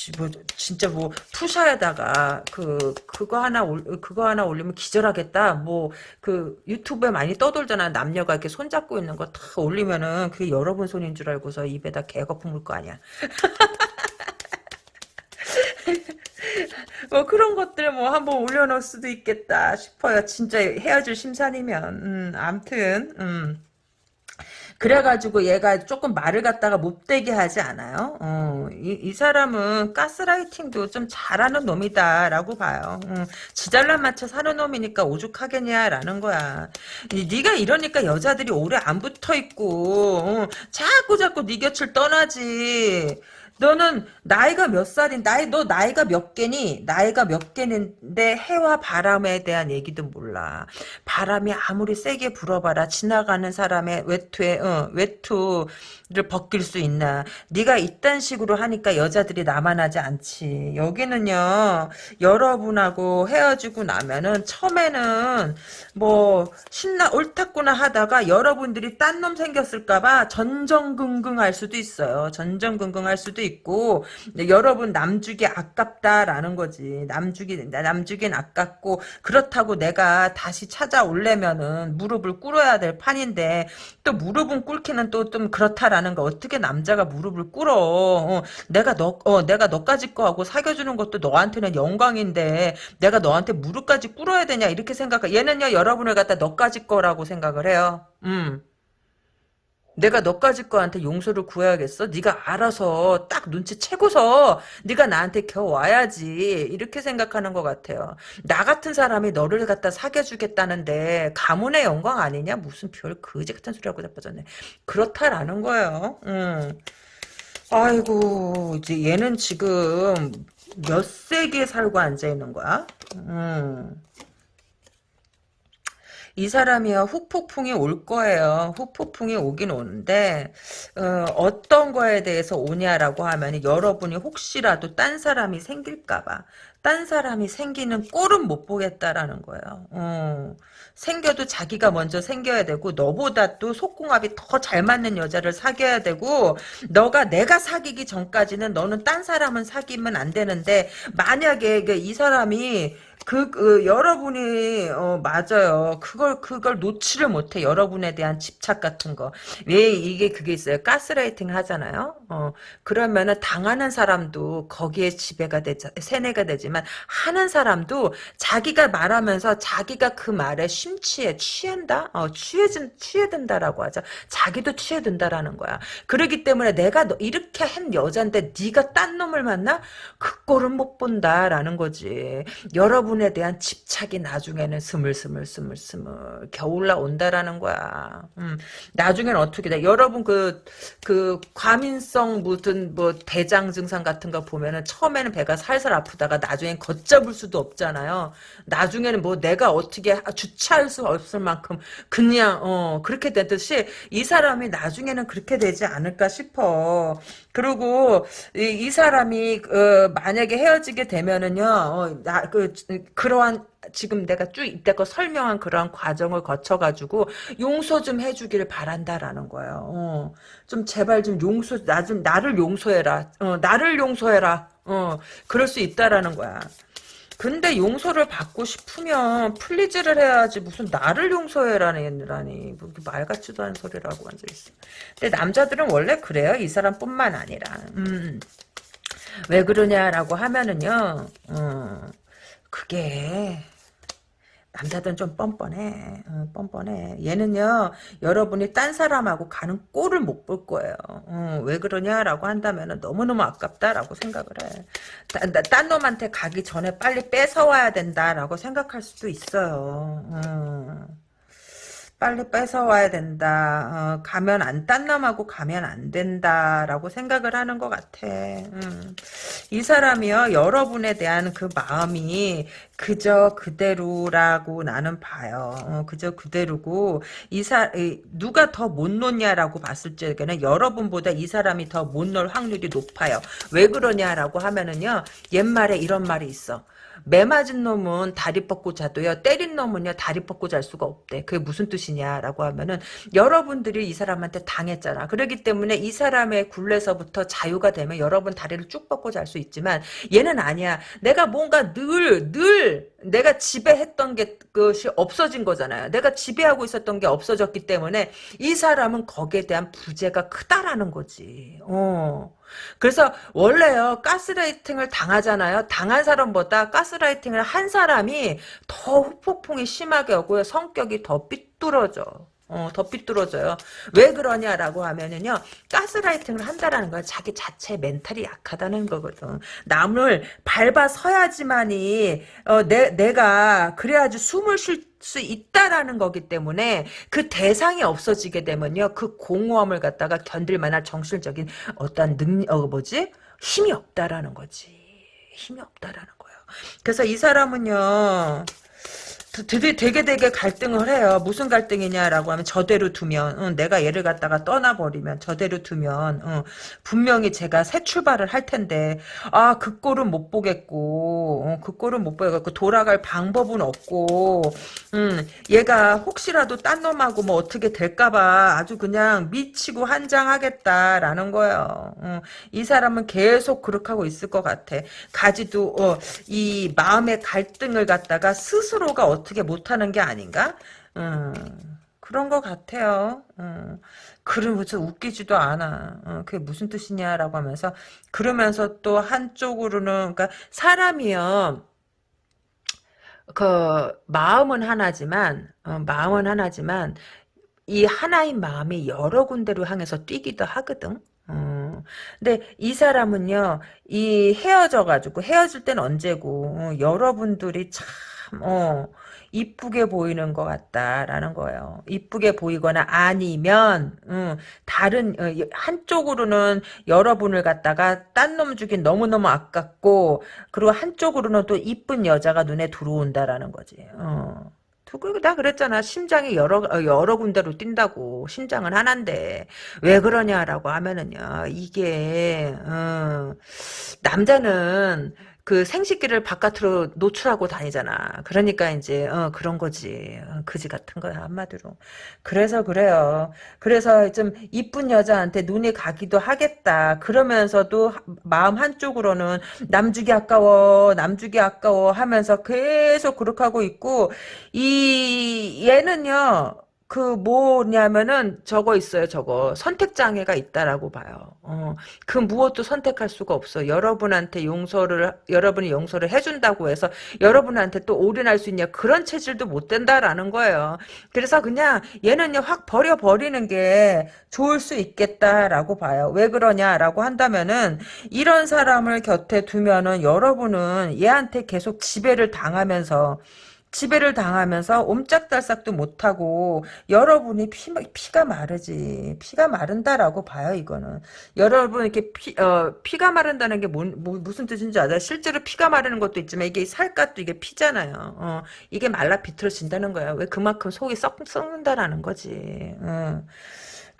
지- 뭐 진짜 뭐 푸샤에다가 그 그거 하나 올 그거 하나 올리면 기절하겠다. 뭐 그 유튜브에 많이 떠돌잖아. 남녀가 이렇게 손 잡고 있는 거 다 올리면은 그게 여러분 손인 줄 알고서 입에다 개거품 물거 아니야. [LAUGHS] 뭐 그런 것들 뭐 한번 올려놓을 수도 있겠다 싶어요. 진짜 헤어질 심산이면. 음, 암튼 음. 그래가지고 얘가 조금 말을 갖다가 못되게 하지 않아요? 어, 이, 이 사람은 가스라이팅도 좀 잘하는 놈이다라고 봐요. 어, 지잘난 맞춰 사는 놈이니까 오죽하겠냐라는 거야. 이, 네가 이러니까 여자들이 오래 안 붙어 있고 어, 자꾸 자꾸 네 곁을 떠나지. 너는 나이가 몇 살인 나이 너 나이가 몇 개니? 나이가 몇 개인데 해와 바람에 대한 얘기도 몰라. 바람이 아무리 세게 불어봐라 지나가는 사람의 외투에 어, 외투를 벗길 수 있나? 네가 이딴 식으로 하니까 여자들이 나만하지 않지. 여기는요 여러분하고 헤어지고 나면은 처음에는 뭐 신나 옳았구나 하다가 여러분들이 딴 놈 생겼을까봐 전전긍긍할 수도 있어요. 전전긍긍할 수도 있고 있고 여러분 남주기 아깝다라는 거지. 남주기 남주긴 아깝고 그렇다고 내가 다시 찾아올려면은 무릎을 꿇어야 될 판인데 또 무릎은 꿇기는 또 좀 그렇다라는 거 어떻게 남자가 무릎을 꿇어? 어, 내가 너 어, 내가 너까지 거하고 사귀어주는 것도 너한테는 영광인데 내가 너한테 무릎까지 꿇어야 되냐 이렇게 생각해. 얘는요 여러분을 갖다 너까지 거라고 생각을 해요. 음. 내가 너까지 거한테 용서를 구해야겠어? 네가 알아서 딱 눈치채고서 네가 나한테 겨 와야지 이렇게 생각하는 것 같아요. 나 같은 사람이 너를 갖다 사귀어주겠다는데 가문의 영광 아니냐? 무슨 별 거지 같은 소리하고 자빠졌네. 그렇다라는 거예요. 음. 아이고 이제 얘는 지금 몇 세기에 살고 앉아 있는 거야? 음. 이 사람이요 후폭풍이 올 거예요. 후폭풍이 오긴 오는데 어, 떤 거에 대해서 오냐라고 하면 여러분이 혹시라도 딴 사람이 생길까봐 딴 사람이 생기는 꼴은 못 보겠다라는 거예요. 어, 생겨도 자기가 먼저 생겨야 되고 너보다 또 속궁합이 더 잘 맞는 여자를 사귀어야 되고 너가 내가 사귀기 전까지는 너는 딴 사람은 사귀면 안 되는데 만약에 그이 사람이 그, 그 여러분이 어 맞아요. 그걸 그걸 놓지를 못해. 여러분에 대한 집착 같은 거. 왜 이게 그게 있어요. 가스라이팅 하잖아요. 어 그러면은 당하는 사람도 거기에 지배가 되자 세뇌가 되지만 하는 사람도 자기가 말하면서 자기가 그 말에 심취해 취한다. 어 취해진 취해든다라고 하죠. 자기도 취해든다라는 거야. 그러기 때문에 내가 너 이렇게 한 여잔데 네가 딴 놈을 만나 그 꼴은 못 본다라는 거지. 여러분 부분에 대한 집착이 나중에는 스물스물 스물스물 겨울나 온다라는 거야. 음, 나중에는 어떻게 돼? 여러분 그, 그, 과민성 무슨 뭐 대장 증상 같은 거 보면은 처음에는 배가 살살 아프다가 나중엔 걷잡을 수도 없잖아요. 나중에는 뭐 내가 어떻게 주체할 수 없을 만큼 그냥, 어, 그렇게 되듯이 이 사람이 나중에는 그렇게 되지 않을까 싶어. 그리고 이, 이 사람이 어, 만약에 헤어지게 되면은요, 어, 나, 그, 그러한 지금 내가 쭉 이때껏 설명한 그러한 과정을 거쳐가지고 용서 좀 해주기를 바란다라는 거예요. 어, 좀 제발 좀 용서 나 좀 나를 용서해라. 어, 나를 용서해라. 어, 그럴 수 있다라는 거야. 근데 용서를 받고 싶으면 플리즈를 해야지 무슨 나를 용서해라니 뭐 말 같지도 않은 소리라고 앉아 있어. 근데 남자들은 원래 그래요. 이 사람뿐만 아니라. 음. 왜 그러냐라고 하면은요. 어, 그게 남자들은 좀 뻔뻔해. 어, 뻔뻔해. 얘는요, 여러분이 딴 사람하고 가는 꼴을 못 볼 거예요. 어, 왜 그러냐라고 한다면 너무너무 아깝다라고 생각을 해. 딴, 딴 놈한테 가기 전에 빨리 뺏어와야 된다라고 생각할 수도 있어요. 어. 빨리 뺏어와야 된다. 어, 가면 안, 딴 놈하고 가면 안 된다 라고 생각을 하는 것 같아. 음. 이 사람이요, 여러분에 대한 그 마음이 그저 그대로라고 나는 봐요. 어, 그저 그대로고, 이 사, 누가 더 못 놓냐라고 봤을 적에는 여러분보다 이 사람이 더못 놓을 확률이 높아요. 왜 그러냐라고 하면은요, 옛말에 이런 말이 있어. 매 맞은 놈은 다리 뻗고 자도요. 때린 놈은요. 다리 뻗고 잘 수가 없대. 그게 무슨 뜻이냐라고 하면은 여러분들이 이 사람한테 당했잖아. 그렇기 때문에 이 사람의 굴레서부터 자유가 되면 여러분 다리를 쭉 뻗고 잘 수 있지만 얘는 아니야. 내가 뭔가 늘 늘 내가 지배했던 게 것이 없어진 거잖아요. 내가 지배하고 있었던 게 없어졌기 때문에 이 사람은 거기에 대한 부재가 크다라는 거지. 어. 그래서 원래요 가스라이팅을 당하잖아요. 당한 사람보다 가스라이팅을 한 사람이 더 후폭풍이 심하게 오고요. 성격이 더 삐뚤어져. 어, 더 삐뚤어져요. 왜 그러냐라고 하면은요, 가스라이팅을 한다라는 건 자기 자체 멘탈이 약하다는 거거든. 남을 밟아 서야지만이, 어, 내, 내가, 그래야지 숨을 쉴 수 있다라는 거기 때문에 그 대상이 없어지게 되면요, 그 공허함을 갖다가 견딜 만한 정신적인 어떤 능, 어, 뭐지? 힘이 없다라는 거지. 힘이 없다라는 거예요. 그래서 이 사람은요, 되게 되게 되게 갈등을 해요. 무슨 갈등이냐라고 하면 저대로 두면 응, 내가 얘를 갖다가 떠나버리면 저대로 두면 응, 분명히 제가 새 출발을 할 텐데 아 그 꼴은 못 보겠고 어, 그 꼴은 못 보겠고 돌아갈 방법은 없고 음, 얘가 혹시라도 딴 놈하고 뭐 어떻게 될까봐 아주 그냥 미치고 한장하겠다라는 거예요. 어, 이 사람은 계속 그렇게 하고 있을 것 같아. 가지도 어, 이 마음의 갈등을 갖다가 스스로가 어떻게 못하는 게 아닌가? 음, 그런 것 같아요. 음, 그러면서 웃기지도 않아. 어, 그게 무슨 뜻이냐라고 하면서 그러면서 또 한쪽으로는 그러니까 사람이요. 그 마음은 하나지만 어, 마음은 하나지만 이 하나인 마음이 여러 군데로 향해서 뛰기도 하거든. 어, 근데 이 사람은요, 이 헤어져가지고, 헤어질 땐 언제고, 어, 여러분들이 참, 어, 이쁘게 보이는 것 같다라는 거예요. 이쁘게 보이거나 아니면, 음, 다른, 어, 한쪽으로는 여러분을 갖다가 딴놈 주긴 너무너무 아깝고, 그리고 한쪽으로는 또 이쁜 여자가 눈에 들어온다라는 거지. 어. 두고 나 그랬잖아. 심장이 여러 어, 여러 군데로 뛴다고. 심장은 하나인데 왜 그러냐라고 하면은요. 이게 어, 남자는 그 생식기를 바깥으로 노출하고 다니잖아. 그러니까 이제 어, 그런 거지. 어, 그지 같은 거야 한마디로. 그래서 그래요. 그래서 좀 이쁜 여자한테 눈이 가기도 하겠다. 그러면서도 마음 한쪽으로는 남주기 아까워, 남주기 아까워 하면서 계속 그렇게 하고 있고 이 얘는요. 그 뭐냐면은 저거 있어요 저거. 선택 장애가 있다라고 봐요. 어, 그 무엇도 선택할 수가 없어. 여러분한테 용서를 여러분이 용서를 해준다고 해서 여러분한테 또 올인할 수 있냐. 그런 체질도 못 된다라는 거예요. 그래서 그냥 얘는요 확 버려버리는 게 좋을 수 있겠다라고 봐요. 왜 그러냐라고 한다면은 이런 사람을 곁에 두면은 여러분은 얘한테 계속 지배를 당하면서 지배를 당하면서 옴짝달싹도 못하고 여러분이 피, 피가 마르지 피가 마른다라고 봐요 이거는. 여러분 이렇게 피, 어, 피가 마른다는 게 뭐, 뭐, 무슨 뜻인지 알아요? 실제로 피가 마르는 것도 있지만 이게 살갗도 이게 피잖아요. 어, 이게 말라 비틀어진다는 거야 왜 그만큼 속이 썩, 썩는다라는 거지. 어.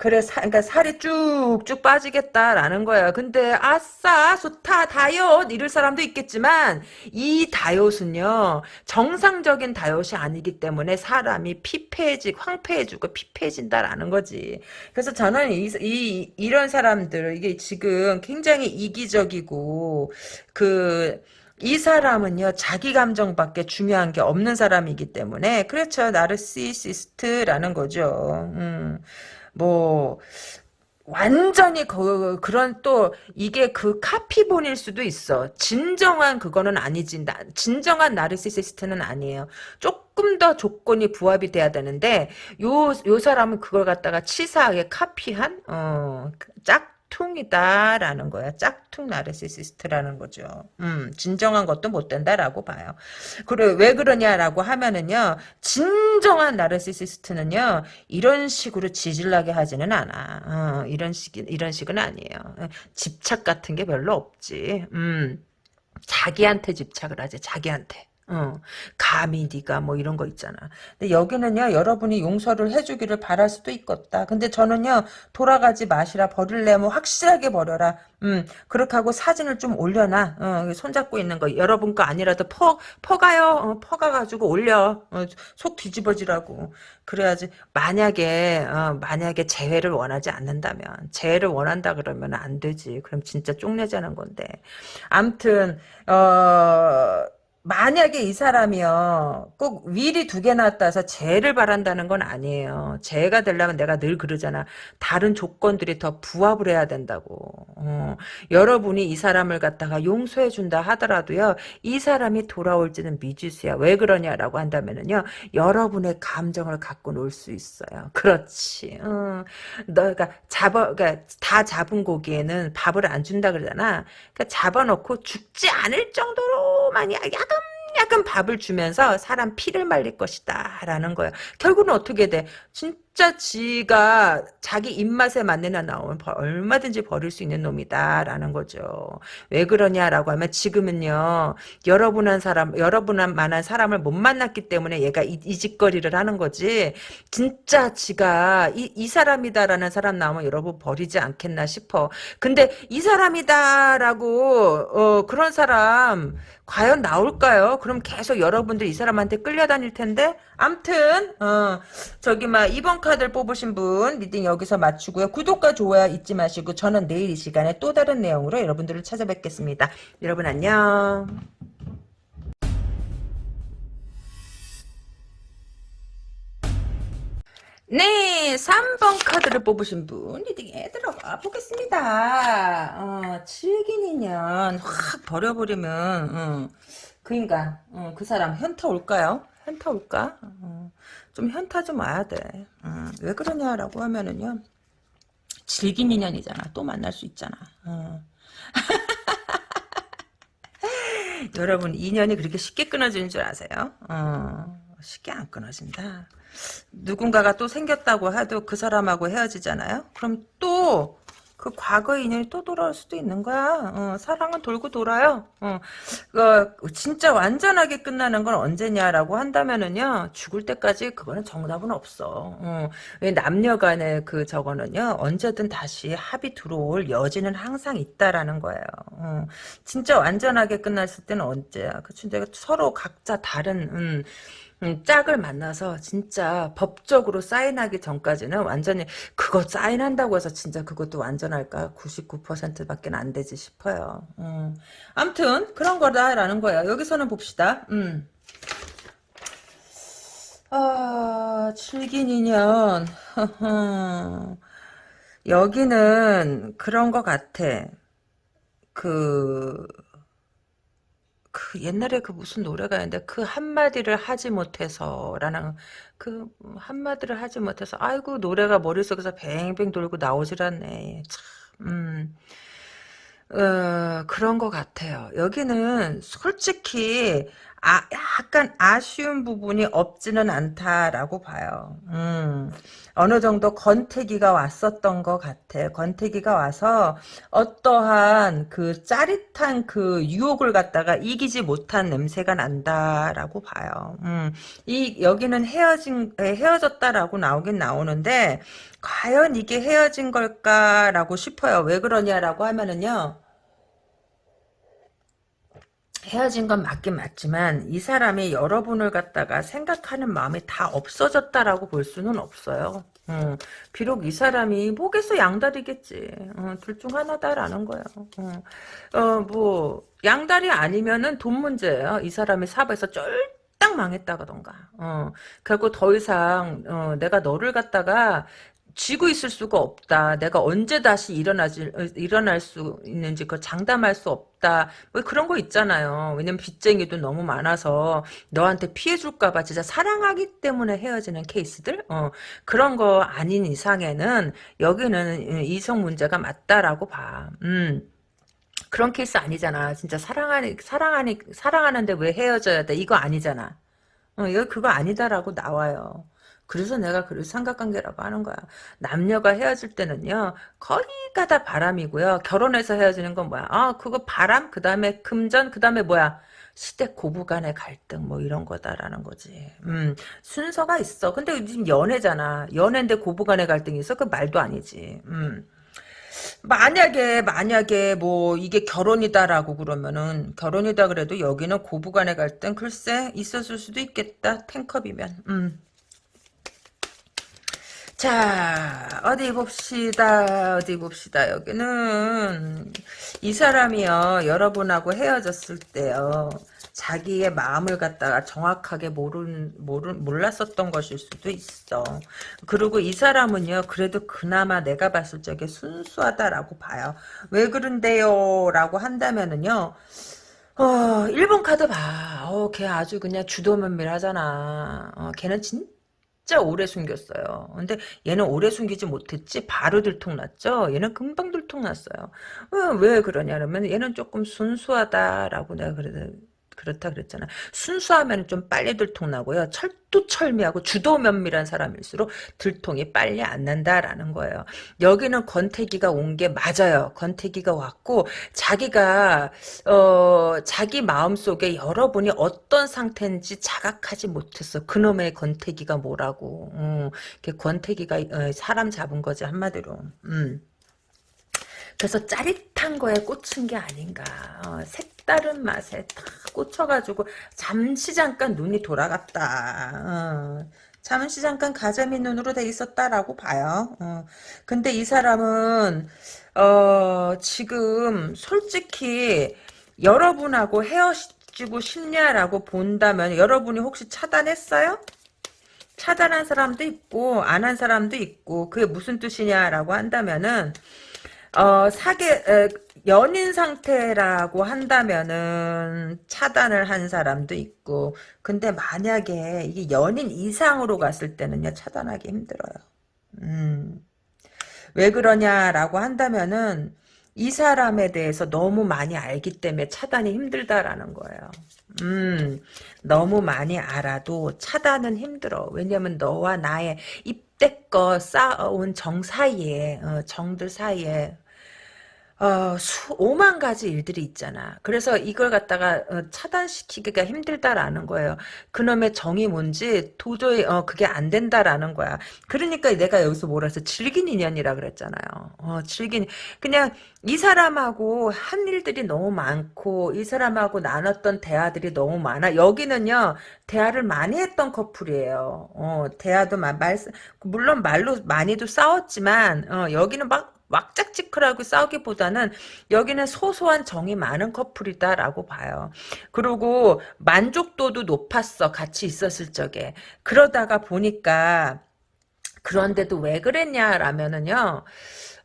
그래, 사, 그러니까 살이 쭉쭉 빠지겠다라는 거야. 근데 아싸, 좋다, 다이어트 이럴 사람도 있겠지만 이 다이어트는요 정상적인 다이어트이 아니기 때문에 사람이 피폐해지, 황폐해지고 피폐해진다라는 거지. 그래서 저는 이, 이 이런 사람들 이게 지금 굉장히 이기적이고 그. 이 사람은요 자기 감정밖에 중요한 게 없는 사람이기 때문에 그렇죠 나르시시스트라는 거죠. 음. 뭐 완전히 그, 그런 또 이게 그 카피본일 수도 있어. 진정한 그거는 아니지. 나, 진정한 나르시시스트는 아니에요. 조금 더 조건이 부합이 돼야 되는데 요, 요 사람은 그걸 갖다가 치사하게 카피한 어, 짝 짝퉁이다라는 거야. 짝퉁 나르시시스트라는 거죠. 음, 진정한 것도 못 된다라고 봐요. 그래 왜 그러냐라고 하면은요. 진정한 나르시시스트는요. 이런 식으로 지질나게 하지는 않아. 어, 이런 식 이런 식은 아니에요. 집착 같은 게 별로 없지. 음. 자기한테 집착을 하지. 자기한테. 어, 감히 네가 뭐 이런 거 있잖아. 근데 여기는요, 여러분이 용서를 해주기를 바랄 수도 있겠다. 근데 저는요, 돌아가지 마시라, 버릴래면 확실하게 버려라. 음, 그렇게 하고 사진을 좀 올려놔. 어, 손잡고 있는 거. 여러분 거 아니라도 퍼, 퍼가요. 어, 퍼가 가지고 올려. 어, 속 뒤집어지라고. 그래야지. 만약에, 어, 만약에 재회를 원하지 않는다면, 재회를 원한다 그러면 안 되지. 그럼 진짜 쪽내자는 건데. 암튼, 어, 만약에 이 사람이요 꼭 위리 두개 해서 재를 바란다는 건 아니에요. 재가 되려면 내가 늘 그러잖아. 다른 조건들이 더 부합을 해야 된다고. 어, 여러분이 이 사람을 갖다가 용서해 준다 하더라도요 이 사람이 돌아올지는 미지수야. 왜 그러냐라고 한다면은요 여러분의 감정을 갖고 놀 수 있어요. 그렇지. 어, 너가 잡아 그러니까 다 잡은 고기에는 밥을 안 준다 그러잖아. 그러니까 잡아놓고 죽지 않을 정도로만 약 간 약간 밥을 주면서 사람 피를 말릴 것이다 라는 거예요. 결국은 어떻게 돼? 진짜 지가 자기 입맛에 애 나오면 버- 얼마든지 버릴 수 있는 놈이다 라는 거죠. 왜 그러냐라고 하면 지금은요 여러분한 사람 여러분한 만한 사람을 못 만났기 때문에 얘가 이, 이 짓거리를 하는 거지. 진짜 지가 이, 이 사람이다라는 사람 나오면 여러분 버리지 않겠나 싶어. 근데 이 사람이다라고 어, 그런 사람 과연 나올까요? 그럼 계속 여러분들 이 사람한테 끌려다닐 텐데 암튼 어, 저기 막 2번 카드를 뽑으신 분 reading 여기서 마치고요. 구독과 좋아요 잊지 마시고 저는 내일 이 시간에 또 다른 내용으로 여러분들을 찾아뵙겠습니다. 여러분 안녕. 네, 3번 카드를 뽑으신 분 리딩에 들어가 보겠습니다. 어, 7긴 인연 확 버려버리면 어, 그 인간, 어, 그 사람 현타 올까요? 현타 올까? 어, 좀 현타 좀 와야 돼. 어, 왜 그러냐라고 하면은요. 질긴 인연이잖아. 또 만날 수 있잖아. 어. [LAUGHS] 여러분 인연이 그렇게 쉽게 끊어지는 줄 아세요? 어, 쉽게 안 끊어진다. 누군가가 또 생겼다고 해도 그 사람하고 헤어지잖아요. 그럼 또 그 과거의 인연이 또 돌아올 수도 있는 거야. 어, 사랑은 돌고 돌아요. 어, 그 진짜 완전하게 끝나는 건 언제냐라고 한다면은요 죽을 때까지 그거는 정답은 없어. 어, 왜 남녀간의 그 저거는요 언제든 다시 합이 들어올 여지는 항상 있다라는 거예요. 어, 진짜 완전하게 끝났을 때는 언제야? 그치? 내가 서로 각자 다른 음, 음, 짝을 만나서 진짜 법적으로 사인하기 전까지는 완전히 그거 사인한다고 해서 진짜 그것도 완전할까? 99%밖에 안 되지 싶어요. 음. 아무튼 그런 거다라는 거야. 여기서는 봅시다. 음. 아, 7긴 인연. [LAUGHS] 여기는 그런 거 같아. 그, 그 옛날에 그 무슨 노래가 있는데 그 한마디를 하지 못해서라는 그 한마디를 하지 못해서 아이고 노래가 머릿속에서 뱅뱅 돌고 나오질 않네. 참, 음. 어, 그런 것 같아요. 여기는 솔직히 아, 약간 아쉬운 부분이 없지는 않다라고 봐요. 음, 어느 정도 권태기가 왔었던 것 같아. 권태기가 와서 어떠한 그 짜릿한 그 유혹을 갖다가 이기지 못한 냄새가 난다라고 봐요. 음, 이 여기는 헤어진 헤어졌다라고 나오긴 나오는데 과연 이게 헤어진 걸까라고 싶어요. 왜 그러냐라고 하면은요. 헤어진 건 맞긴 맞지만 이 사람이 여러분을 갖다가 생각하는 마음이 다 없어졌다라고 볼 수는 없어요. 어, 비록 이 사람이 목에서 양다리겠지. 어, 둘중 하나다라는 거예요. 어, 어, 뭐 양다리 아니면은 돈 문제예요. 이 사람이 사업에서 쫄딱 망했다던가. 어, 결국 더 이상 어, 내가 너를 갖다가 쥐고 있을 수가 없다. 내가 언제 다시 일어나지, 일어날 수 있는지 그 장담할 수 없다. 뭐 그런 거 있잖아요. 왜냐면 빚쟁이도 너무 많아서 너한테 피해 줄까봐 진짜 사랑하기 때문에 헤어지는 케이스들? 어, 그런 거 아닌 이상에는 여기는 이성 문제가 맞다라고 봐. 음. 그런 케이스 아니잖아. 진짜 사랑하니, 사랑하니, 사랑하는데 왜 헤어져야 돼? 이거 아니잖아. 어, 이거 그거 아니다라고 나와요. 그래서 내가 그를 삼각관계라고 하는 거야. 남녀가 헤어질 때는요. 거의가 다 바람이고요. 결혼해서 헤어지는 건 뭐야? 아 그거 바람 그 다음에 금전 그 다음에 뭐야? 시댁 고부 간의 갈등 뭐 이런 거다라는 거지. 음, 순서가 있어. 근데 지금 연애잖아. 연애인데 고부 간의 갈등이 있어? 그 말도 아니지. 음. 만약에 만약에 뭐 이게 결혼이다라고 그러면은 결혼이다 그래도 여기는 고부 간의 갈등 글쎄 있었을 수도 있겠다. 탱컵이면. 음. 자, 어디 봅시다. 어디 봅시다. 여기는 이 사람이요. 여러분하고 헤어졌을 때요. 자기의 마음을 갖다가 정확하게 모른, 모른, 몰랐었던 것일 수도 있어. 그리고 이 사람은요, 그래도 그나마 내가 봤을 적에 순수하다라고 봐요. 왜 그런데요? 라고 한다면은요, 어, 1번 카드 봐. 어, 걔 아주 그냥 주도면밀하잖아. 어, 걔는 진짜 진짜 오래 숨겼어요. 근데 얘는 오래 숨기지 못했지 바로 들통났죠. 얘는 금방 들통났어요. 어, 왜 그러냐 그러면 얘는 조금 순수하다라고 내가 그래 그렇다 그랬잖아. 순수하면 좀 빨리 들통나고요. 철두철미하고 주도면밀한 사람일수록 들통이 빨리 안 난다라는 거예요. 여기는 권태기가 온 게 맞아요. 권태기가 왔고 자기가 어 자기 마음속에 여러분이 어떤 상태인지 자각하지 못했어. 그놈의 권태기가 뭐라고. 음, 권태기가 어, 사람 잡은 거지 한마디로. 음. 그래서 짜릿한 거에 꽂힌 게 아닌가. 어, 색 다른 맛에 탁 꽂혀가지고 잠시 잠깐 눈이 돌아갔다. 어, 잠시 잠깐 가자미 눈으로 돼 있었다라고 봐요. 어, 근데 이 사람은 어, 지금 솔직히 여러분하고 헤어지고 싶냐라고 본다면 여러분이 혹시 차단했어요? 차단한 사람도 있고 안 한 사람도 있고 그게 무슨 뜻이냐라고 한다면은 어, 사계, 에, 연인 상태라고 한다면은 차단을 한 사람도 있고, 근데 만약에 이게 연인 이상으로 갔을 때는요, 차단하기 힘들어요. 음. 왜 그러냐라고 한다면은, 이 사람에 대해서 너무 많이 알기 때문에 차단이 힘들다라는 거예요. 음, 너무 많이 알아도 차단은 힘들어. 왜냐면 너와 나의 이 때껏 쌓아온 정 사이에, 어, 정들 사이에, 어, 수, 오만 가지 일들이 있잖아. 그래서 이걸 갖다가 어, 차단시키기가 힘들다라는 거예요. 그놈의 정이 뭔지 도저히 어, 그게 안 된다라는 거야. 그러니까 내가 여기서 뭐라 해서 질긴 인연이라 그랬잖아요. 어, 질긴 그냥 이 사람하고 한 일들이 너무 많고 이 사람하고 나눴던 대화들이 너무 많아. 여기는요 대화를 많이 했던 커플이에요. 어, 대화도 말 물론 말로 많이도 싸웠지만 어, 여기는 막 왁짝지크라고 싸우기보다는 여기는 소소한 정이 많은 커플이다라고 봐요. 그리고 만족도도 높았어. 같이 있었을 적에. 그러다가 보니까 그런데도 왜 그랬냐라면은요.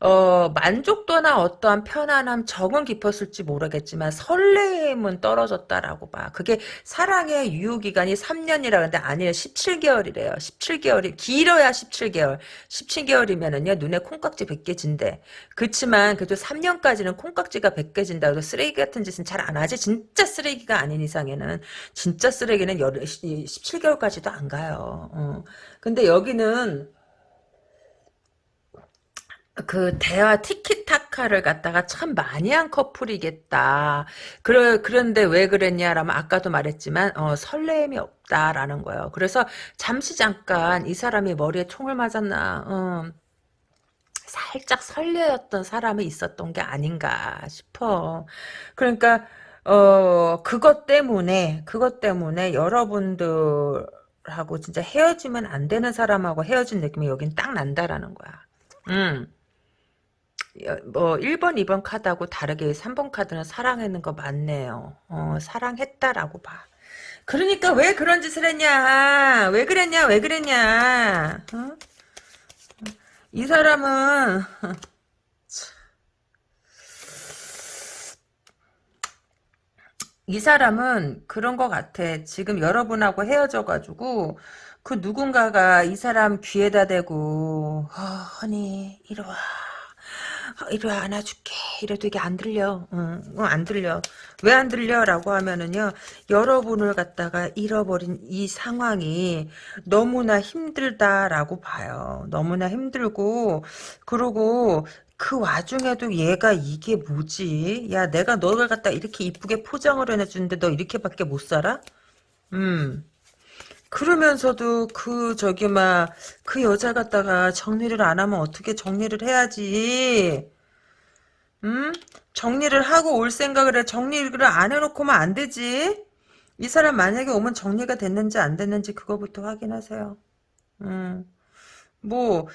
어, 만족도나 어떠한 편안함, 정은 깊었을지 모르겠지만 설레임은 떨어졌다라고 봐. 그게 사랑의 유효기간이 3년이라 그러는데 아니에요. 17개월이래요. 17개월이 길어야 17개월. 17개월이면은요 눈에 콩깍지 100개 진대. 그렇지만 그래도 3년까지는 콩깍지가 100개 진다. 그래서 쓰레기 같은 짓은 잘 안 하지. 진짜 쓰레기가 아닌 이상에는 진짜 쓰레기는 17개월까지도 안 가요. 어. 근데 여기는 그 대화 티키타카를 갖다가 참 많이 한 커플이겠다. 그러, 그런데 왜 그랬냐라면 아까도 말했지만 어, 설레임이 없다라는 거예요. 그래서 잠시 잠깐 이 사람이 머리에 총을 맞았나 어, 살짝 설레었던 사람이 있었던 게 아닌가 싶어. 그러니까 어 그것 때문에 그것 때문에 여러분들 하고 진짜 헤어지면 안 되는 사람하고 헤어진 느낌이 여긴 딱 난다라는 거야. 음. 뭐 1번, 2번 카드하고 다르게 3번 카드는 사랑했는 거 맞네요. 어, 사랑했다라고 봐. 그러니까 왜 그런 짓을 했냐? 왜 그랬냐? 왜 그랬냐? 어? 이 사람은 이 사람은 그런 것 같아. 지금 여러분하고 헤어져가지고 그 누군가가 이 사람 귀에다 대고 어, 허니 이리 와. 어, 이리 와 안아줄게. 이래도 이게 안 들려. 응, 어, 안 들려. 왜 안 들려 라고 하면은요 여러분을 갖다가 잃어버린 이 상황이 너무나 힘들다라고 봐요. 너무나 힘들고 그리고 그 와중에도 얘가 이게 뭐지? 야 내가 너를 갖다 이렇게 이쁘게 포장을 해주는데 너 이렇게밖에 못 살아? 음 그러면서도 그 저기 막 그 여자 갖다가 정리를 안 하면 어떻게 정리를 해야지? 음? 정리를 하고 올 생각을 해. 정리를 안 해놓고만 안 되지. 이 사람 만약에 오면 정리가 됐는지 안 됐는지 그거부터 확인하세요. 음. 뭐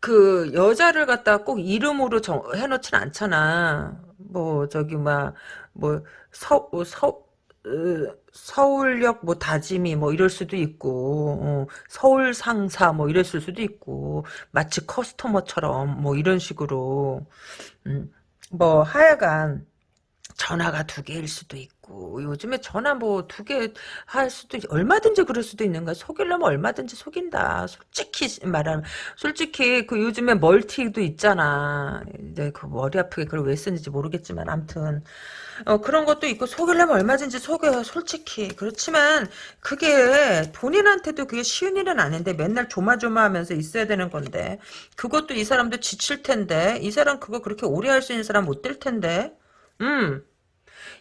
그 여자를 갖다가 꼭 이름으로 정, 해놓진 않잖아. 뭐 저기 막뭐서서 서울역 뭐 다짐이 뭐 이럴 수도 있고 어, 서울 상사 뭐 이랬을 수도 있고 마치 커스터머처럼 뭐 이런 식으로. 음, 뭐 하여간 전화가 두 개일 수도 있고 요즘에 전화 뭐 두 개 할 수도 있- 얼마든지 그럴 수도 있는 거야. 속이려면 얼마든지 속인다. 솔직히 말하면. 솔직히 그 요즘에 멀티도 있잖아. 이제 그 머리 아프게 그걸 왜 쓰는지 모르겠지만 암튼. 어, 그런 것도 있고 속이려면 얼마든지 속여요 솔직히. 그렇지만 그게 본인한테도 그게 쉬운 일은 아닌데 맨날 조마조마하면서 있어야 되는 건데 그것도 이 사람도 지칠 텐데 이 사람 그거 그렇게 오래 할 수 있는 사람 못 될 텐데 음.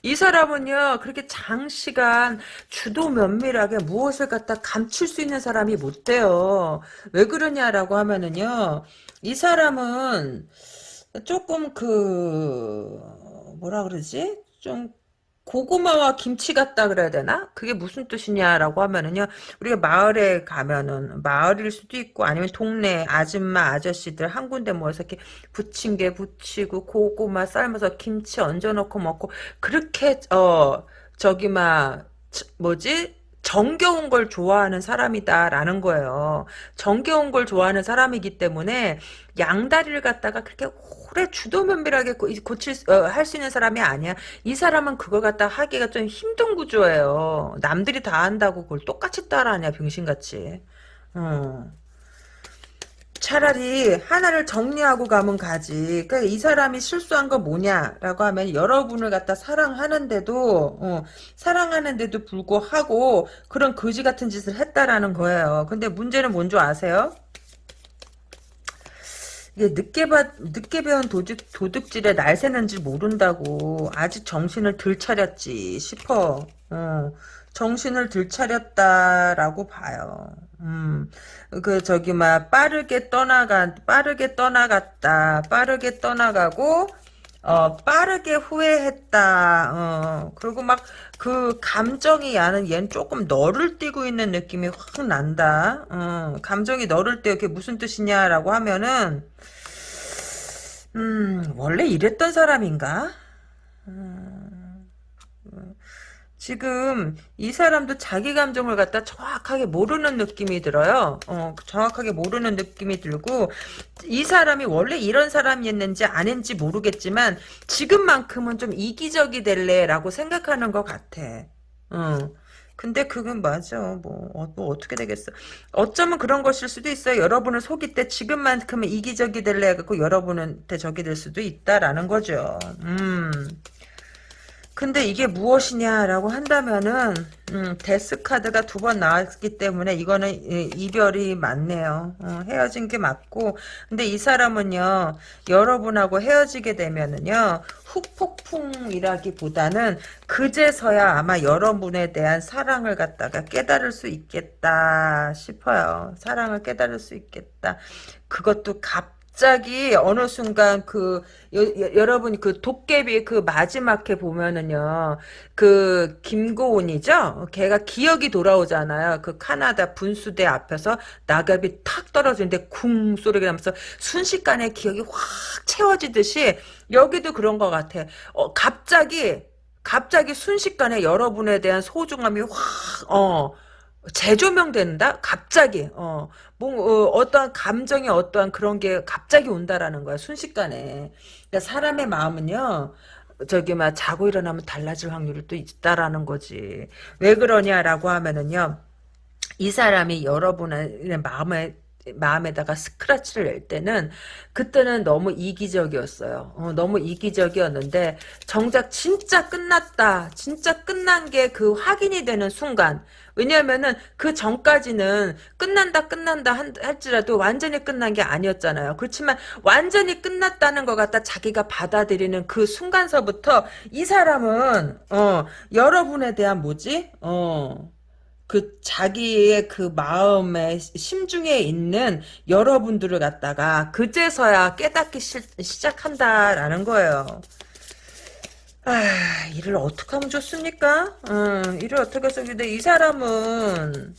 이 사람은요, 그렇게 장시간 주도 면밀하게 무엇을 갖다 감출 수 있는 사람이 못 돼요. 왜 그러냐라고 하면은요, 이 사람은 조금 그, 뭐라 그러지? 좀, 고구마와 김치 같다 그래야 되나? 그게 무슨 뜻이냐라고 하면은요, 우리가 마을에 가면은, 마을일 수도 있고, 아니면 동네 아줌마, 아저씨들 한 군데 모여서 이렇게 부침개 부치고, 고구마 삶아서 김치 얹어 놓고 먹고, 그렇게, 어, 저기, 막, 저- 뭐지? 정겨운 걸 좋아하는 사람이다라는 거예요. 정겨운 걸 좋아하는 사람이기 때문에 양다리를 갖다가 그렇게 오래 주도 면밀하게 고- 고칠 수- 어, 할수 있는 사람이 아니야. 이 사람은 그걸 갖다 하기가 좀 힘든 구조예요. 남들이 다 한다고 그걸 똑같이 따라하냐 병신같이. 어. 차라리 하나를 정리하고 가면 가지. 그러니까 이 사람이 실수한 거 뭐냐라고 하면 여러분을 갖다 사랑하는데도 어, 사랑하는데도 불구하고 그런 거지 같은 짓을 했다라는 거예요. 근데 문제는 뭔 줄 아세요? 이게 늦게 봐, 늦게 배운 도둑, 도둑질에 날 새는 줄 모른다고 아직 정신을 들 차렸지 싶어. 어, 정신을 들 차렸다라고 봐요. 음, 그 저기 막 빠르게 떠나가 빠르게 떠나갔다. 빠르게 떠나가고 어 빠르게 후회했다. 어 그리고 막 그 감정이 야는 얘는 조금 너를 띄고 있는 느낌이 확 난다. 어 감정이 너를 띄어 그게 무슨 뜻이냐라고 하면은 음 원래 이랬던 사람인가? 지금 이 사람도 자기 감정을 갖다 정확하게 모르는 느낌이 들어요. 어, 정확하게 모르는 느낌이 들고 이 사람이 원래 이런 사람이었는지 아닌지 모르겠지만 지금만큼은 좀 이기적이 될래라고 생각하는 것 같아. 어. 근데 그건 맞아. 뭐, 어, 뭐 어떻게 되겠어. 어쩌면 그런 것일 수도 있어요. 여러분을 속일 때 지금만큼은 이기적이 될래 해갖고 여러분한테 적이 될 수도 있다라는 거죠. 음. 근데 이게 무엇이냐라고 한다면은 음, 데스 카드가 두 번 나왔기 때문에 이거는 이- 이별이 맞네요. 어, 헤어진 게 맞고 근데 이 사람은요 여러분하고 헤어지게 되면은요 후폭풍이라기보다는 그제서야 아마 여러분에 대한 사랑을 갖다가 깨달을 수 있겠다 싶어요. 사랑을 깨달을 수 있겠다. 그것도 갑 자기 어느 순간 그 여, 여- 여 러분 그 도깨비 그 마지막 회 보면은요 그 김고은이죠? 걔가 기억이 돌아오잖아요. 그 카나다 분수대 앞에서 낙엽이 탁 떨어지는데 쿵 소리가 나면서 순식간에 기억이 확 채워지듯이 여기도 그런 것 같아. 어 갑자기 갑자기 순식간에 여러분에 대한 소중함이 확어 재조명된다? 갑자기, 어, 뭐, 어, 떠한 감정이 어떠한 그런 게 갑자기 온다라는 거야, 순식간에. 그러니까 사람의 마음은요, 저기, 막, 자고 일어나면 달라질 확률이 또 있다라는 거지. 왜 그러냐라고 하면은요, 이 사람이 여러분의 마음에 마음에다가 스크래치를 낼 때는 그때는 너무 이기적이었어요. 어, 너무 이기적이었는데 정작 진짜 끝났다. 진짜 끝난 게 그 확인이 되는 순간. 왜냐하면은 그 전까지는 끝난다 끝난다 한- 할지라도 완전히 끝난 게 아니었잖아요. 그렇지만 완전히 끝났다는 것 같다 자기가 받아들이는 그 순간서부터 이 사람은 어 여러분에 대한 뭐지? 어 그 자기의 그 마음의 심중에 있는 여러분들을 갖다가 그제서야 깨닫기 시, 시작한다라는 거예요. 아, 일을 어떻게 하면 좋습니까? 음, 일을 어떻게 해서 근데 이 사람은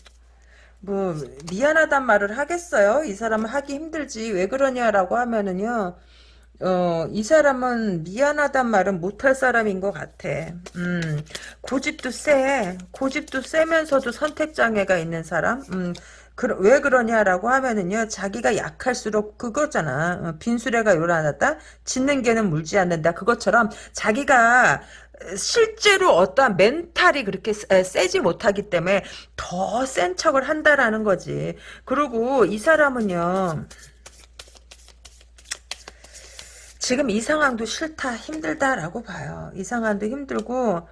뭐 미안하단 말을 하겠어요? 이 사람은 하기 힘들지. 왜 그러냐라고 하면은요. 어, 이 사람은 미안하단 말은 못할 사람인 것 같아. 음, 고집도 세. 고집도 세면서도 선택장애가 있는 사람? 음, 그, 왜 그러냐라고 하면은요, 자기가 약할수록 그거잖아. 어, 빈수레가 요란하다? 짖는 개는 물지 않는다. 그것처럼 자기가 실제로 어떠한 멘탈이 그렇게 세- 세지 못하기 때문에 더 센 척을 한다라는 거지. 그리고 이 사람은요, 지금 이 상황도 싫다, 힘들다라고 봐요. 이 상황도 힘들고,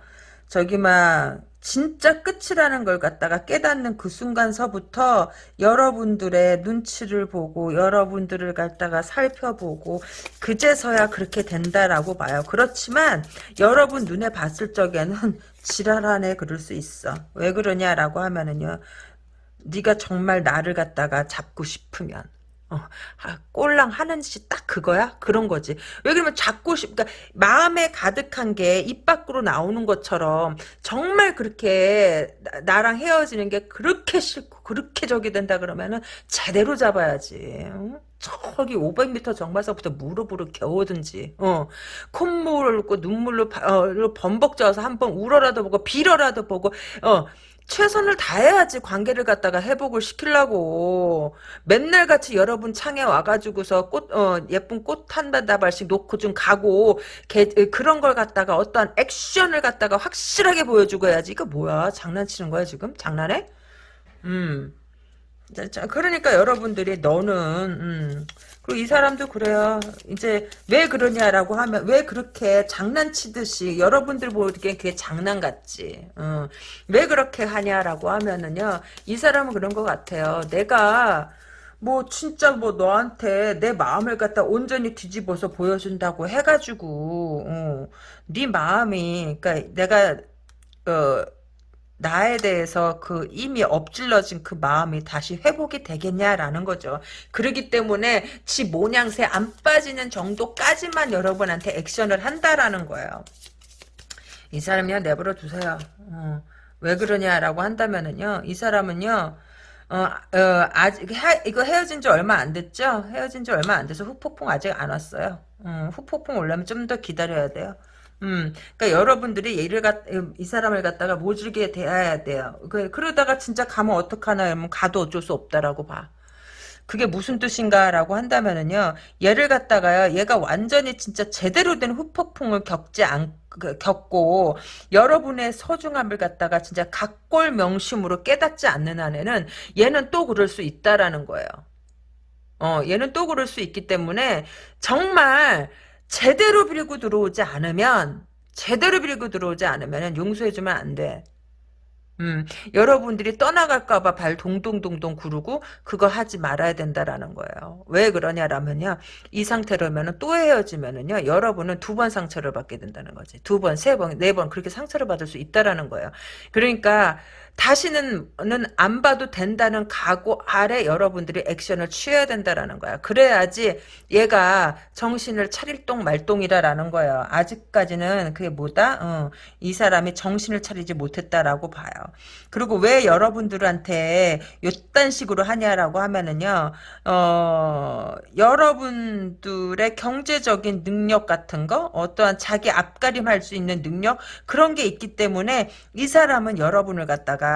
저기, 막, 진짜 끝이라는 걸 갖다가 깨닫는 그 순간서부터 여러분들의 눈치를 보고, 여러분들을 갖다가 살펴보고, 그제서야 그렇게 된다라고 봐요. 그렇지만, 여러분 눈에 봤을 적에는 [LAUGHS] 지랄하네, 그럴 수 있어. 왜 그러냐라고 하면은요, 네가 정말 나를 갖다가 잡고 싶으면, 어, 아, 꼴랑 하는 짓이 딱 그거야? 그런 거지. 왜 그러면 잡고 싶, 그러니까 마음에 가득한 게 입 밖으로 나오는 것처럼 정말 그렇게 나, 랑 헤어지는 게 그렇게 싫고 그렇게 적이 된다 그러면은 제대로 잡아야지. 응? 저기 500m 정말서부터 무릎으로 겨우든지, 어, 콧물을 고 눈물로 바- 어, 범벅 져서 한번 울어라도 보고 빌어라도 보고, 어, 최선을 다해야지 관계를 갖다가 회복을 시키려고. 맨날 같이 여러분 창에 와가지고서 꽃 어, 예쁜 꽃 한 다발씩 놓고 좀 가고 개- 그런 걸 갖다가 어떠한 액션을 갖다가 확실하게 보여주고 해야지. 이거 뭐야? 장난치는 거야 지금? 장난해? 음. 그러니까 여러분들이 너는 음, 그리고 이 사람도 그래요. 이제 왜 그러냐라고 하면 왜 그렇게 장난치듯이 여러분들 보기엔 그게 장난 같지. 어. 왜 그렇게 하냐라고 하면은요. 이 사람은 그런 것 같아요. 내가 뭐 진짜 뭐 너한테 내 마음을 갖다 온전히 뒤집어서 보여준다고 해가지고 어, 네 마음이 그러니까 내가 어, 나에 대해서 그 이미 엎질러진 그 마음이 다시 회복이 되겠냐라는 거죠. 그러기 때문에 지 모양새 안 빠지는 정도까지만 여러분한테 액션을 한다라는 거예요. 이 사람이야 내버려 두세요. 어, 왜 그러냐라고 한다면은요. 이 사람은요. 어, 어, 아직 헤, 이거 헤어진 지 얼마 안 됐죠? 헤어진 지 얼마 안 돼서 후폭풍 아직 안 왔어요. 음, 후폭풍 오려면 좀 더 기다려야 돼요. 음, 그러니까 여러분들이 얘를 갖, 이 사람을 갖다가 모질게 대해야 돼요. 그, 그러다가 진짜 가면 어떡하나, 하면 가도 어쩔 수 없다라고 봐. 그게 무슨 뜻인가라고 한다면은요, 얘를 갖다가요, 얘가 완전히 진짜 제대로 된 후폭풍을 겪지 않, 그, 겪고, 여러분의 소중함을 갖다가 진짜 각골 명심으로 깨닫지 않는 한에는 얘는 또 그럴 수 있다라는 거예요. 어, 얘는 또 그럴 수 있기 때문에, 정말, 제대로 빌고 들어오지 않으면, 제대로 빌고 들어오지 않으면 용서해주면 안 돼. 음, 여러분들이 떠나갈까봐 발 동동동동 구르고 그거 하지 말아야 된다라는 거예요. 왜 그러냐라면요. 이 상태로면은 또 헤어지면은요. 여러분은 두 번 상처를 받게 된다는 거지. 두 번, 세 번, 네 번 그렇게 상처를 받을 수 있다라는 거예요. 그러니까 다시는 안 봐도 된다는 각오 아래 여러분들이 액션을 취해야 된다라는 거야. 그래야지 얘가 정신을 차릴 똥 말똥이라라는 거예요. 아직까지는 그게 뭐다? 어, 이 사람이 정신을 차리지 못했다라고 봐요. 그리고 왜 여러분들한테 요딴 식으로 하냐라고 하면은요, 어, 여러분들의 경제적인 능력 같은 거, 어떠한 자기 앞가림할 수 있는 능력, 그런 게 있기 때문에 이 사람은 여러분을 갖다가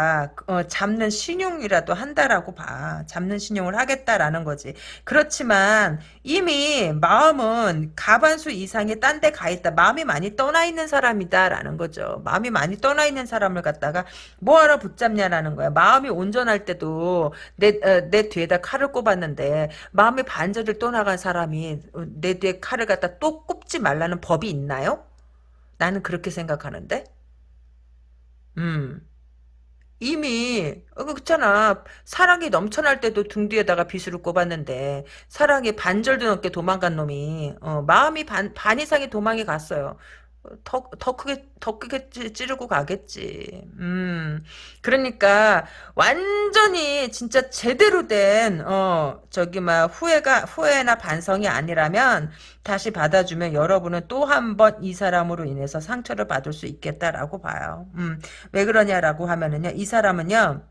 어, 잡는 신용이라도 한다라고 봐. 잡는 신용을 하겠다라는 거지. 그렇지만 이미 마음은 가반수 이상이 딴 데 가 있다. 마음이 많이 떠나 있는 사람이다라는 거죠. 마음이 많이 떠나 있는 사람을 갖다가 뭐하러 붙잡냐라는 거야. 마음이 온전할 때도 내, 어, 내 뒤에다 칼을 꼽았는데 마음이 반절을 떠나간 사람이 내 뒤에 칼을 갖다 또 꼽지 말라는 법이 있나요? 나는 그렇게 생각하는데. 음. 이미 어, 그렇잖아. 사랑이 넘쳐날 때도 등 뒤에다가 비수를 꼽았는데 사랑이 반절도 넘게 도망간 놈이 어, 마음이 반, 반 이상이 도망이 갔어요. 어, 더, 더 크게, 더 크게 찌- 찌르고 가겠지. 음. 그러니까, 완전히, 진짜 제대로 된, 어, 저기, 막, 후회가, 후회나 반성이 아니라면, 다시 받아주면 여러분은 또 한 번 이 사람으로 인해서 상처를 받을 수 있겠다라고 봐요. 음. 왜 그러냐라고 하면은요, 이 사람은요,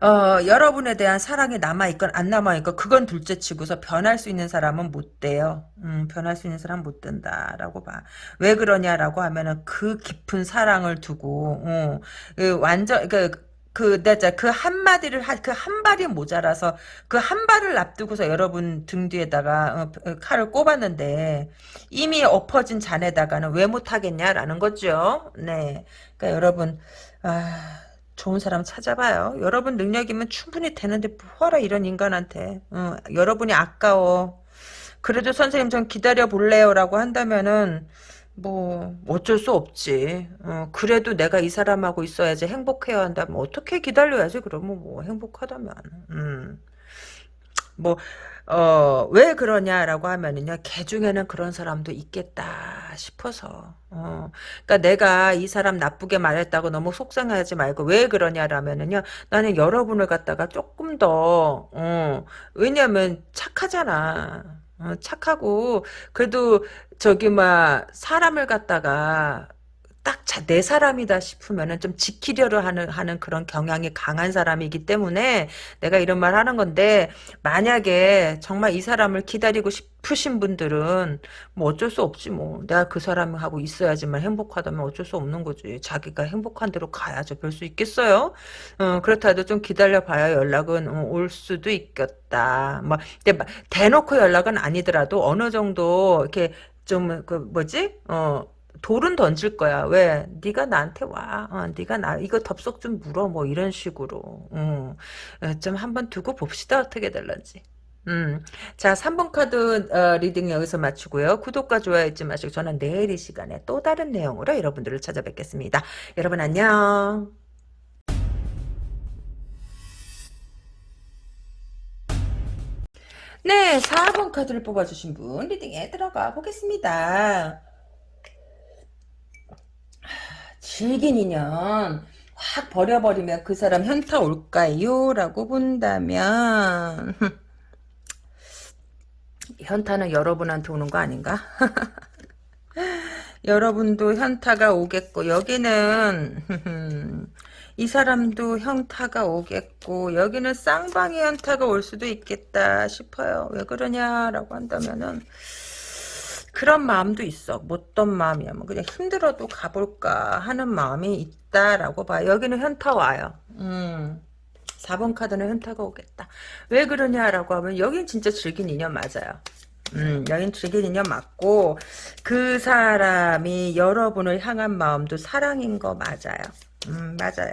어, 여러분에 대한 사랑이 남아있건 안 남아있건 그건 둘째 치고서 변할 수 있는 사람은 못 돼요. 음, 변할 수 있는 사람은 못 된다라고 봐. 왜 그러냐라고 하면은 그 깊은 사랑을 두고, 어, 그 완전, 그, 그, 내자, 그 한마디를, 하, 그한 발이 모자라서, 그 한 발을 앞두고서 여러분 등 뒤에다가, 어, 어, 칼을 꼽았는데, 이미 엎어진 잔에다가는 왜 못하겠냐라는 거죠. 네. 그러니까 여러분, 아, 좋은 사람 찾아봐요. 여러분 능력이면 충분히 되는데, 뭐하라, 이런 인간한테. 어, 여러분이 아까워. 그래도 선생님 좀 기다려 볼래요 라고 한다면은, 뭐 어쩔 수 없지. 어, 그래도 내가 이 사람하고 있어야지 행복해야 한다면 어떻게 기다려야지 그러면 뭐 행복하다면. 음. 뭐, 어, 왜 그러냐라고 하면은요, 개 중에는 그런 사람도 있겠다 싶어서. 어, 그니까 내가 이 사람 나쁘게 말했다고 너무 속상하지 말고, 왜 그러냐라면은요, 나는 여러분을 갖다가 조금 더, 어, 왜냐면 착하잖아. 어, 착하고, 그래도, 저기, 막, 사람을 갖다가, 딱내 사람이다 싶으면은 좀 지키려고 하는, 하는 그런 경향이 강한 사람이기 때문에 내가 이런 말 하는 건데, 만약에 정말 이 사람을 기다리고 싶으신 분들은 뭐 어쩔 수 없지 뭐. 내가 그 사람하고 있어야지만 행복하다면 어쩔 수 없는 거지. 자기가 행복한 대로 가야죠. 별 수 있겠어요? 어, 그렇다 해도 좀 기다려 봐야 연락은 어, 올 수도 있겠다. 뭐, 근데 대놓고 연락은 아니더라도 어느 정도 이렇게 좀 그 뭐지? 어, 돌은 던질 거야. 왜? 네가 나한테 와. 어, 네가 나 이거 덥석 좀 물어. 뭐 이런 식으로. 음. 어, 좀 한번 두고 봅시다. 어떻게 될런지. 음. 자, 3번 카드 어, reading 여기서 마치고요. 구독과 좋아요 잊지 마시고 저는 내일 이 시간에 또 다른 내용으로 여러분들을 찾아뵙겠습니다. 여러분 안녕. 네, 4번 카드를 뽑아주신 분 리딩에 들어가 보겠습니다. 질긴 인연 확 버려버리면 그 사람 현타 올까요? 라고 본다면 [LAUGHS] 현타는 여러분한테 오는 거 아닌가? [LAUGHS] 여러분도 현타가 오겠고 여기는 [LAUGHS] 이 사람도 현타가 오겠고 여기는 쌍방의 현타가 올 수도 있겠다 싶어요. 왜 그러냐라고 한다면은 그런 마음도 있어. 못던 마음이야. 뭐 그냥 힘들어도 가볼까 하는 마음이 있다라고 봐. 여기는 현타 와요. 음. 4번 카드는 현타가 오겠다. 왜 그러냐라고 하면 여긴 진짜 즐긴 인연 맞아요. 음, 여긴 즐긴 인연 맞고 그 사람이 여러분을 향한 마음도 사랑인 거 맞아요. 음, 맞아요.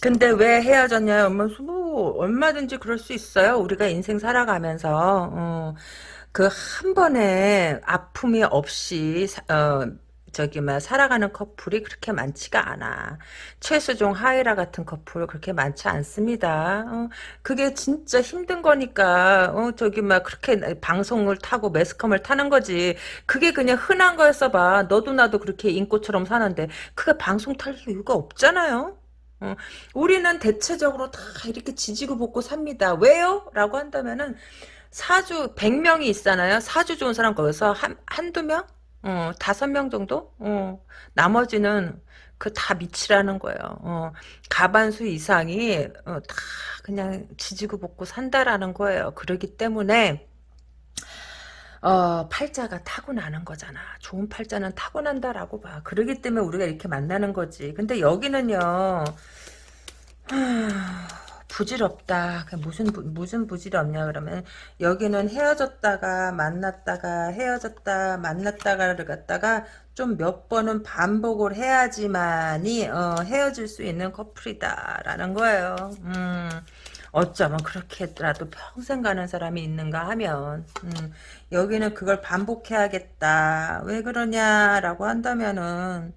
근데 왜 헤어졌냐? 뭐, 뭐 얼마든지 그럴 수 있어요. 우리가 인생 살아가면서 어, 그 한 번에 아픔이 없이 어, 저기 막 살아가는 커플이 그렇게 많지가 않아. 최수종 하이라 같은 커플 그렇게 많지 않습니다. 어, 그게 진짜 힘든 거니까 어, 저기 막 그렇게 방송을 타고 매스컴을 타는 거지. 그게 그냥 흔한 거였어 봐. 너도 나도 그렇게 인꼬처럼 사는데 그게 방송 탈 이유가 없잖아요. 어, 우리는 대체적으로 다 이렇게 지지고 볶고 삽니다. 왜요? 라고 한다면은 사주 100명이 있잖아요. 사주 좋은 사람 거기서 한, 한두 명? 어, 다섯 명 정도? 어, 나머지는 그 다 미치라는 거예요. 어, 가반수 이상이 어, 다 그냥 지지고 볶고 산다라는 거예요. 그러기 때문에 어, 팔자가 타고나는 거잖아. 좋은 팔자는 타고난다라고 봐. 그러기 때문에 우리가 이렇게 만나는 거지. 근데 여기는요. 하... 부질없다. 무슨 무슨 부질없냐 그러면 여기는 헤어졌다가 만났다가 헤어졌다 만났다가를 갖다가 좀 몇 번은 반복을 해야지만이 어, 헤어질 수 있는 커플이다라는 거예요. 음. 어쩌면 그렇게라도 평생 가는 사람이 있는가 하면 음, 여기는 그걸 반복해야겠다. 왜 그러냐라고 한다면은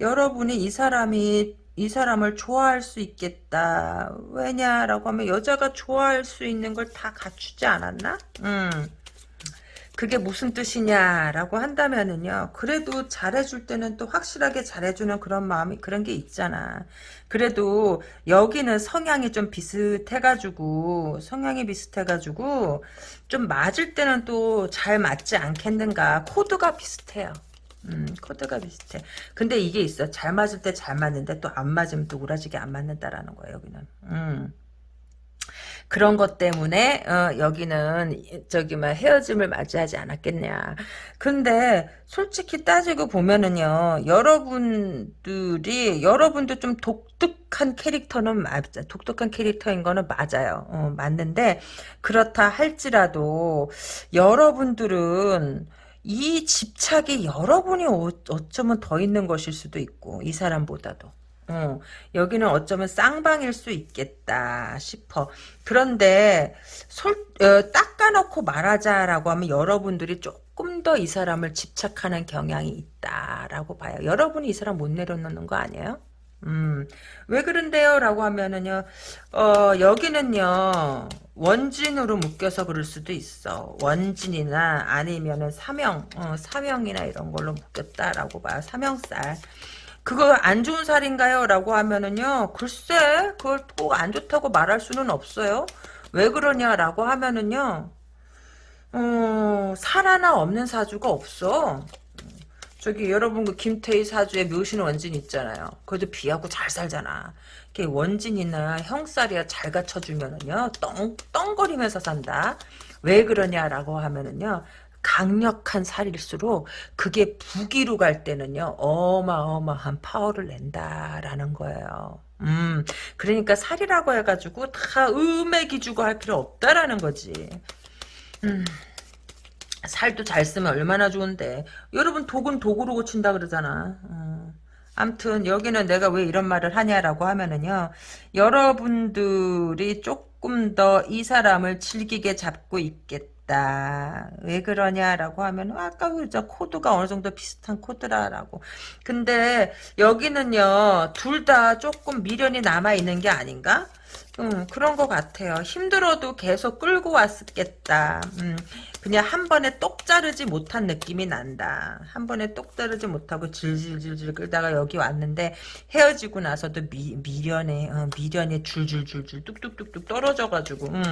여러분이 이 사람이 이 사람을 좋아할 수 있겠다. 왜냐라고 하면 여자가 좋아할 수 있는 걸 다 갖추지 않았나? 음. 그게 무슨 뜻이냐라고 한다면은요. 그래도 잘해줄 때는 또 확실하게 잘해주는 그런 마음이 그런 게 있잖아. 그래도 여기는 성향이 좀 비슷해가지고 성향이 비슷해가지고 좀 맞을 때는 또 잘 맞지 않겠는가. 코드가 비슷해요. 음, 코드가 비슷해. 근데 이게 있어. 잘 맞을 때 잘 맞는데 또 안 맞으면 또 우라지게 안 맞는다라는 거예요, 여기는. 음. 그런 것 때문에 어, 여기는 저기 막 헤어짐을 맞이하지 않았겠냐. 근데 솔직히 따지고 보면은요, 여러분들이 여러분도 좀 독특한 캐릭터는 맞아. 독특한 캐릭터인 거는 맞아요. 어, 맞는데 그렇다 할지라도 여러분들은 이 집착이 여러분이 어- 어쩌면 더 있는 것일 수도 있고 이 사람보다도. 어, 여기는 어쩌면 쌍방일 수 있겠다 싶어. 그런데 솔, 어, 닦아놓고 말하자라고 하면 여러분들이 조금 더 이 사람을 집착하는 경향이 있다라고 봐요. 여러분이 이 사람 못 내려놓는 거 아니에요? 음, 왜 그런데요? 라고 하면은요, 어, 여기는요, 원진으로 묶여서 그럴 수도 있어. 원진이나 아니면은 사명, 어, 사명이나 이런 걸로 묶였다라고 봐요. 사명살. 그거 안 좋은 살인가요? 라고 하면은요, 글쎄, 그걸 꼭 안 좋다고 말할 수는 없어요. 왜 그러냐라고 하면은요, 어, 살 하나 없는 사주가 없어. 저기 여러분 그 김태희 사주에 묘신 원진 있잖아요. 그래도 비하고 잘 살잖아. 이게 원진이나 형살이야 잘 갖춰주면은요, 떵, 떵거리면서 산다. 왜 그러냐라고 하면은요, 강력한 살일수록 그게 부기로 갈 때는요, 어마어마한 파워를 낸다라는 거예요. 음, 그러니까 살이라고 해가지고 다 음에 기주고 할 필요 없다라는 거지. 음. 살도 잘 쓰면 얼마나 좋은데. 여러분 독은 독으로 고친다 그러잖아. 어. 암튼 여기는 내가 왜 이런 말을 하냐라고 하면은요. 여러분들이 조금 더 이 사람을 즐기게 잡고 있겠다. 왜 그러냐라고 하면 아까 그저 코드가 어느 정도 비슷한 코드라라고. 근데 여기는요. 둘 다 조금 미련이 남아 있는 게 아닌가? 음, 그런 것 같아요. 힘들어도 계속 끌고 왔겠다. 음, 그냥 한 번에 똑 자르지 못한 느낌이 난다. 한 번에 똑 자르지 못하고 질질질질 끌다가 여기 왔는데 헤어지고 나서도 미, 미련에 어, 미련에 줄줄줄줄 뚝뚝뚝뚝 떨어져가지고 음,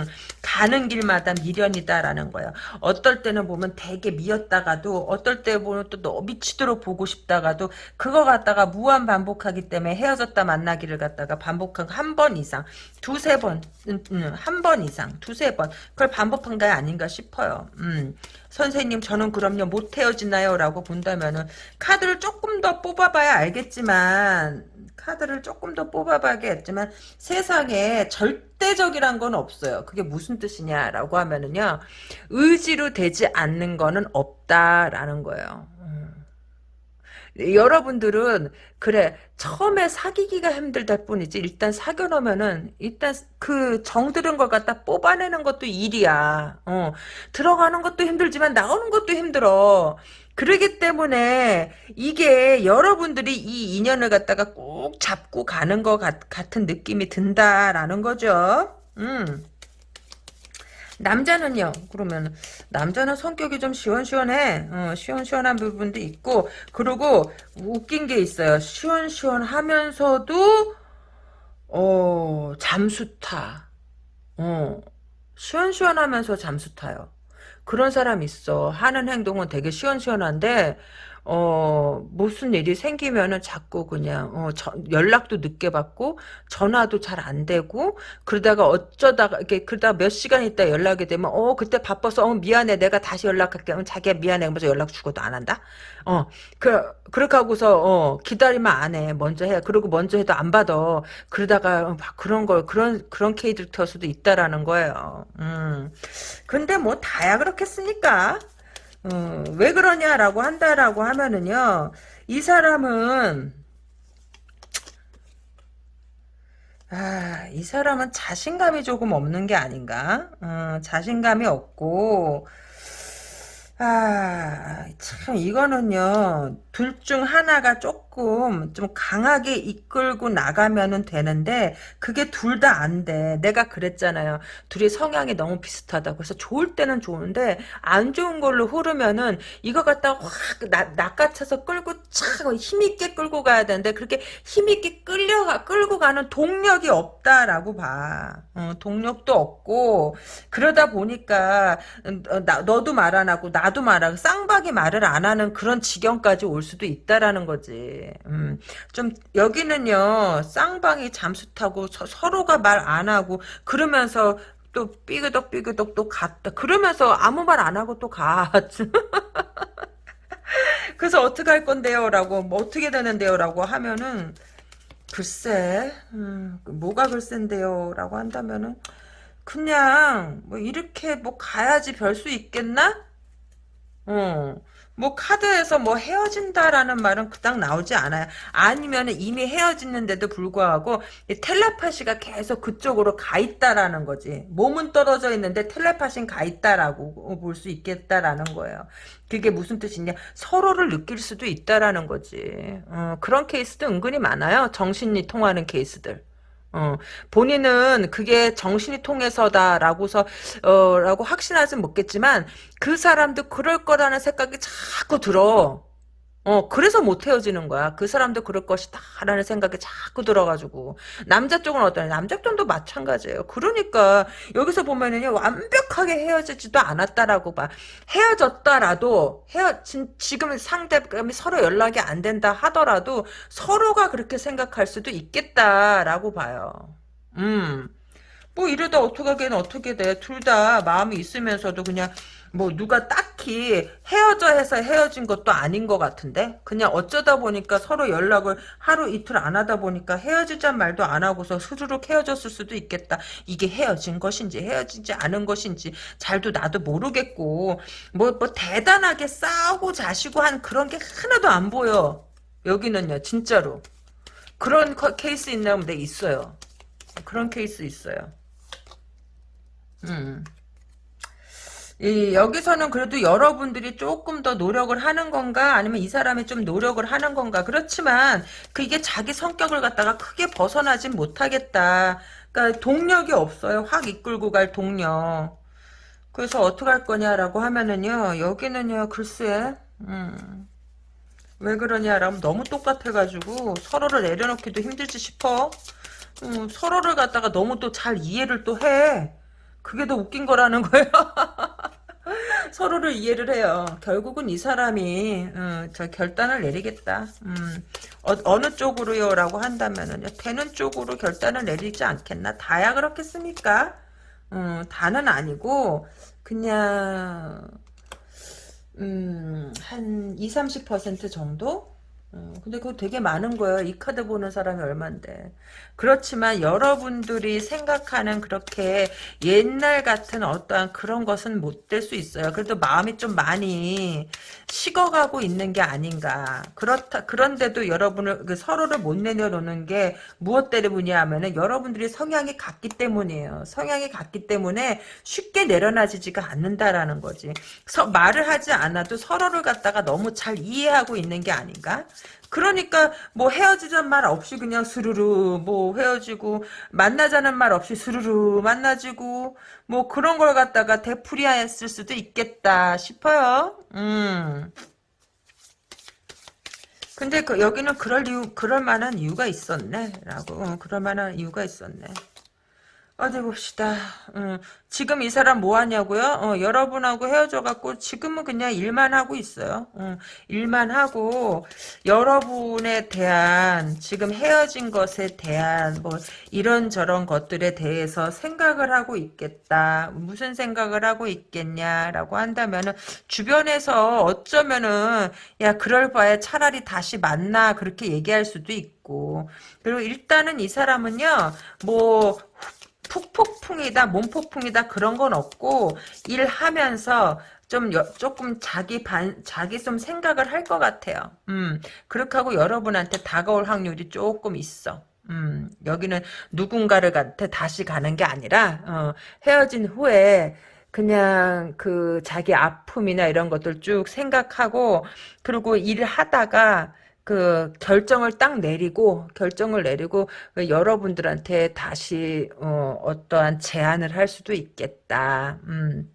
가는 길마다 미련이다라는 거예요. 어떨 때는 보면 되게 미웠다가도 어떨 때 보면 또 너무 미치도록 보고 싶다가도 그거 갖다가 무한 반복하기 때문에 헤어졌다 만나기를 갖다가 반복한 한 번 이상 두세 번, 음, 음, 한번 이상, 두세 번. 그걸 반복한 게 아닌가 싶어요. 음. 선생님, 저는 그럼요, 못 헤어지나요? 라고 본다면은, 카드를 조금 더 뽑아봐야 알겠지만, 카드를 조금 더 뽑아봐야겠지만, 세상에 절대적이란 건 없어요. 그게 무슨 뜻이냐라고 하면은요, 의지로 되지 않는 거는 없다라는 거예요. 음. 여러분들은 그래 처음에 사귀기가 힘들다 뿐이지 일단 사귀어 놓으면은 일단 그 정들은 걸 갖다 뽑아내는 것도 일이야. 어. 들어가는 것도 힘들지만 나오는 것도 힘들어. 그러기 때문에 이게 여러분들이 이 인연을 갖다가 꼭 잡고 가는 것 같, 같은 느낌이 든다라는 거죠. 음. 남자는요. 그러면 남자는 성격이 좀 시원시원해. 어, 시원시원한 부분도 있고 그리고 웃긴 게 있어요. 시원시원하면서도 어 잠수 타. 어, 시원시원하면서 잠수 타요. 그런 사람 있어. 하는 행동은 되게 시원시원한데 어, 무슨 일이 생기면은 자꾸 그냥, 어, 저- 연락도 늦게 받고, 전화도 잘 안 되고, 그러다가 어쩌다가, 이렇게, 그러다가 몇 시간 있다 연락이 되면, 어, 그때 바빠서, 어, 미안해. 내가 다시 연락할게. 어, 자기야, 미안해. 그러면서 연락 주고도 안 한다? 어, 그, 그렇게 하고서, 어, 기다리면 안 해. 먼저 해. 그리고 먼저 해도 안 받아. 그러다가, 어, 막 그런 걸, 그런, 그런 캐릭터 수도 있다라는 거예요. 음. 근데 뭐, 다야 그렇겠습니까? 어, 왜 그러냐라고 한다라고 하면은요, 이 사람은, 아, 이 사람은 자신감이 조금 없는 게 아닌가? 어, 자신감이 없고, 아, 참, 이거는요, 둘 중 하나가 조금 좀 강하게 이끌고 나가면은 되는데, 그게 둘 다 안 돼. 내가 그랬잖아요. 둘이 성향이 너무 비슷하다고. 그래서 좋을 때는 좋은데, 안 좋은 걸로 흐르면은, 이거 갖다 확 나, 낚아쳐서 끌고 참 힘있게 끌고 가야 되는데, 그렇게 힘있게 끌려가, 끌고 가는 동력이 없다라고 봐. 어, 동력도 없고, 그러다 보니까, 어, 나, 너도 말 안 하고, 나도 말안 하고, 쌍박이 말을 안 하는 그런 지경까지 올 수도 있다라는 거지. 음, 좀, 여기는요, 쌍방이 잠수 타고, 서, 로가 말 안 하고, 그러면서, 또 삐그덕 삐그덕 또 갔다. 그러면서 아무 말 안 하고 또 가. [LAUGHS] 그래서 어떻게 할 건데요? 라고, 뭐 어떻게 되는데요? 라고 하면은, 글쎄, 음, 뭐가 글쎄인데요? 라고 한다면은, 그냥, 뭐, 이렇게 뭐 가야지 별 수 있겠나? 어. 뭐 카드에서 뭐 헤어진다라는 말은 그닥 나오지 않아요. 아니면 이미 헤어졌는데도 불구하고 이 텔레파시가 계속 그쪽으로 가 있다라는 거지. 몸은 떨어져 있는데 텔레파시는 가 있다라고 볼 수 있겠다라는 거예요. 그게 무슨 뜻이냐? 서로를 느낄 수도 있다라는 거지. 어, 그런 케이스도 은근히 많아요. 정신이 통하는 케이스들. 어, 본인은 그게 정신이 통해서다라고서 어, 라고 확신하진 못겠지만 그 사람도 그럴 거라는 생각이 자꾸 들어. 어, 그래서 못 헤어지는 거야. 그 사람도 그럴 것이다. 라는 생각이 자꾸 들어가지고. 남자 쪽은 어떠냐? 남자 쪽도 마찬가지예요. 그러니까, 여기서 보면은요, 완벽하게 헤어지지도 않았다라고 봐. 헤어졌다라도, 헤어, 진, 지금 상대감이 서로 연락이 안 된다 하더라도, 서로가 그렇게 생각할 수도 있겠다라고 봐요. 음. 뭐 이러다 어떡하긴 어떻게 돼. 둘 다 마음이 있으면서도 그냥 뭐 누가 딱히 헤어져 해서 헤어진 것도 아닌 것 같은데 그냥 어쩌다 보니까 서로 연락을 하루 이틀 안 하다 보니까 헤어지자 말도 안 하고서 스르륵 헤어졌을 수도 있겠다. 이게 헤어진 것인지 헤어지지 않은 것인지 잘도 나도 모르겠고 뭐, 뭐 대단하게 싸우고 자시고 한 그런 게 하나도 안 보여. 여기는요 진짜로. 그런 케이스 있나면 네 있어요. 그런 케이스 있어요. 음. 이, 여기서는 그래도 여러분들이 조금 더 노력을 하는 건가? 아니면 이 사람이 좀 노력을 하는 건가? 그렇지만 그게 자기 성격을 갖다가 크게 벗어나진 못하겠다. 그러니까 동력이 없어요. 확 이끌고 갈 동력. 그래서 어떻게 할 거냐라고 하면은요 여기는요 글쎄 음, 왜 그러냐라면 너무 똑같아가지고 서로를 내려놓기도 힘들지 싶어. 음, 서로를 갖다가 너무 또 잘 이해를 또 해. 그게 더 웃긴 거라는 거예요. [LAUGHS] 서로를 이해를 해요. 결국은 이 사람이 음, 저 결단을 내리겠다. 음, 어, 느 쪽으로요? 라고 한다면은요. 되는 쪽으로 결단을 내리지 않겠나? 다야 그렇겠습니까? 음, 다는 아니고 그냥 음, 한 2, 30% 정도? 어, 근데 그거 되게 많은 거예요. 이 카드 보는 사람이 얼만데. 그렇지만 여러분들이 생각하는 그렇게 옛날 같은 어떠한 그런 것은 못 될 수 있어요. 그래도 마음이 좀 많이 식어가고 있는 게 아닌가. 그렇다, 그런데도 여러분을, 그 서로를 못 내려놓는 게 무엇 때문이냐 하면은 여러분들이 성향이 같기 때문이에요. 성향이 같기 때문에 쉽게 내려놔지지가 않는다라는 거지. 서, 말을 하지 않아도 서로를 갖다가 너무 잘 이해하고 있는 게 아닌가? 그러니까 뭐 헤어지자는 말 없이 그냥 스르르 뭐 헤어지고 만나자는 말 없이 스르르 만나지고 뭐 그런 걸 갖다가 되풀이했을 수도 있겠다 싶어요. 음. 근데 그 여기는 그럴 이유 그럴 만한 이유가 있었네라고 어, 그럴 만한 이유가 있었네. 어디 봅시다. 음, 지금 이 사람 뭐 하냐고요? 어, 여러분하고 헤어져갖고 지금은 그냥 일만 하고 있어요. 음, 일만 하고 여러분에 대한 지금 헤어진 것에 대한 뭐 이런저런 것들에 대해서 생각을 하고 있겠다. 무슨 생각을 하고 있겠냐라고 한다면은 주변에서 어쩌면은 야 그럴 바에 차라리 다시 만나 그렇게 얘기할 수도 있고 그리고 일단은 이 사람은요 뭐 푹폭풍이다 몸폭풍이다 그런 건 없고 일하면서 좀 여, 조금 자기 반 자기 좀 생각을 할 것 같아요. 음 그렇게 하고 여러분한테 다가올 확률이 조금 있어. 음 여기는 누군가를 한테 다시 가는 게 아니라 어, 헤어진 후에 그냥 그 자기 아픔이나 이런 것들 쭉 생각하고 그리고 일을 하다가 그 결정을 딱 내리고 결정을 내리고 그 여러분들한테 다시 어, 어떠한 제안을 할 수도 있겠다. 음.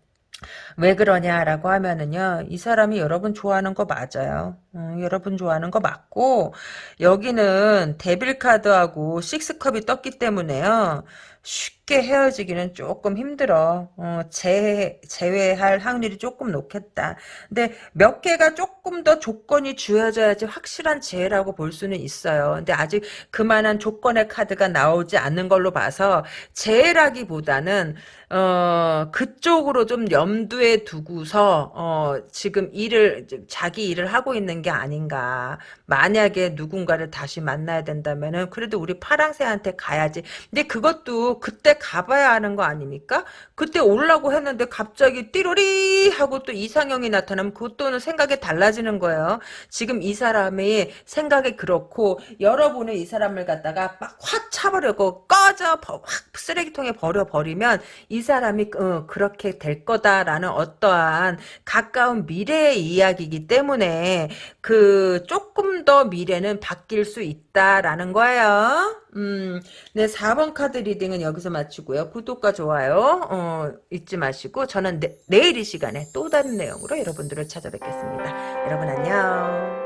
왜 그러냐라고 하면은요 이 사람이 여러분 좋아하는 거 맞아요 음, 여러분 좋아하는 거 맞고 여기는 데빌 카드하고 식스컵이 떴기 때문에요. 쉽게 헤어지기는 조금 힘들어. 어, 재, 제외할 확률이 조금 높겠다. 근데 몇 개가 조금 더 조건이 주어져야지 확실한 재해라고 볼 수는 있어요. 근데 아직 그만한 조건의 카드가 나오지 않는 걸로 봐서 재해라기보다는 어, 그쪽으로 좀 염두에 두고서, 어, 지금 일을, 자기 일을 하고 있는 게 아닌가. 만약에 누군가를 다시 만나야 된다면은, 그래도 우리 파랑새한테 가야지. 근데 그것도 그때 가봐야 하는 거 아닙니까? 그때 오려고 했는데 갑자기 띠로리 하고 또 이상형이 나타나면 그것도는 생각이 달라지는 거예요. 지금 이 사람이 생각이 그렇고, 여러분은 이 사람을 갖다가 막 확 차버리고 꺼져, 버- 확 쓰레기통에 버려버리면, 이 사람이 어, 그렇게 될 거다라는 어떠한 가까운 미래의 이야기이기 때문에 그 조금 더 미래는 바뀔 수 있다라는 거예요. 음, 네, 4번 카드 reading은 여기서 마치고요. 구독과 좋아요 어, 잊지 마시고 저는 내, 내일 이 시간에 또 다른 내용으로 여러분들을 찾아뵙겠습니다. 여러분 안녕.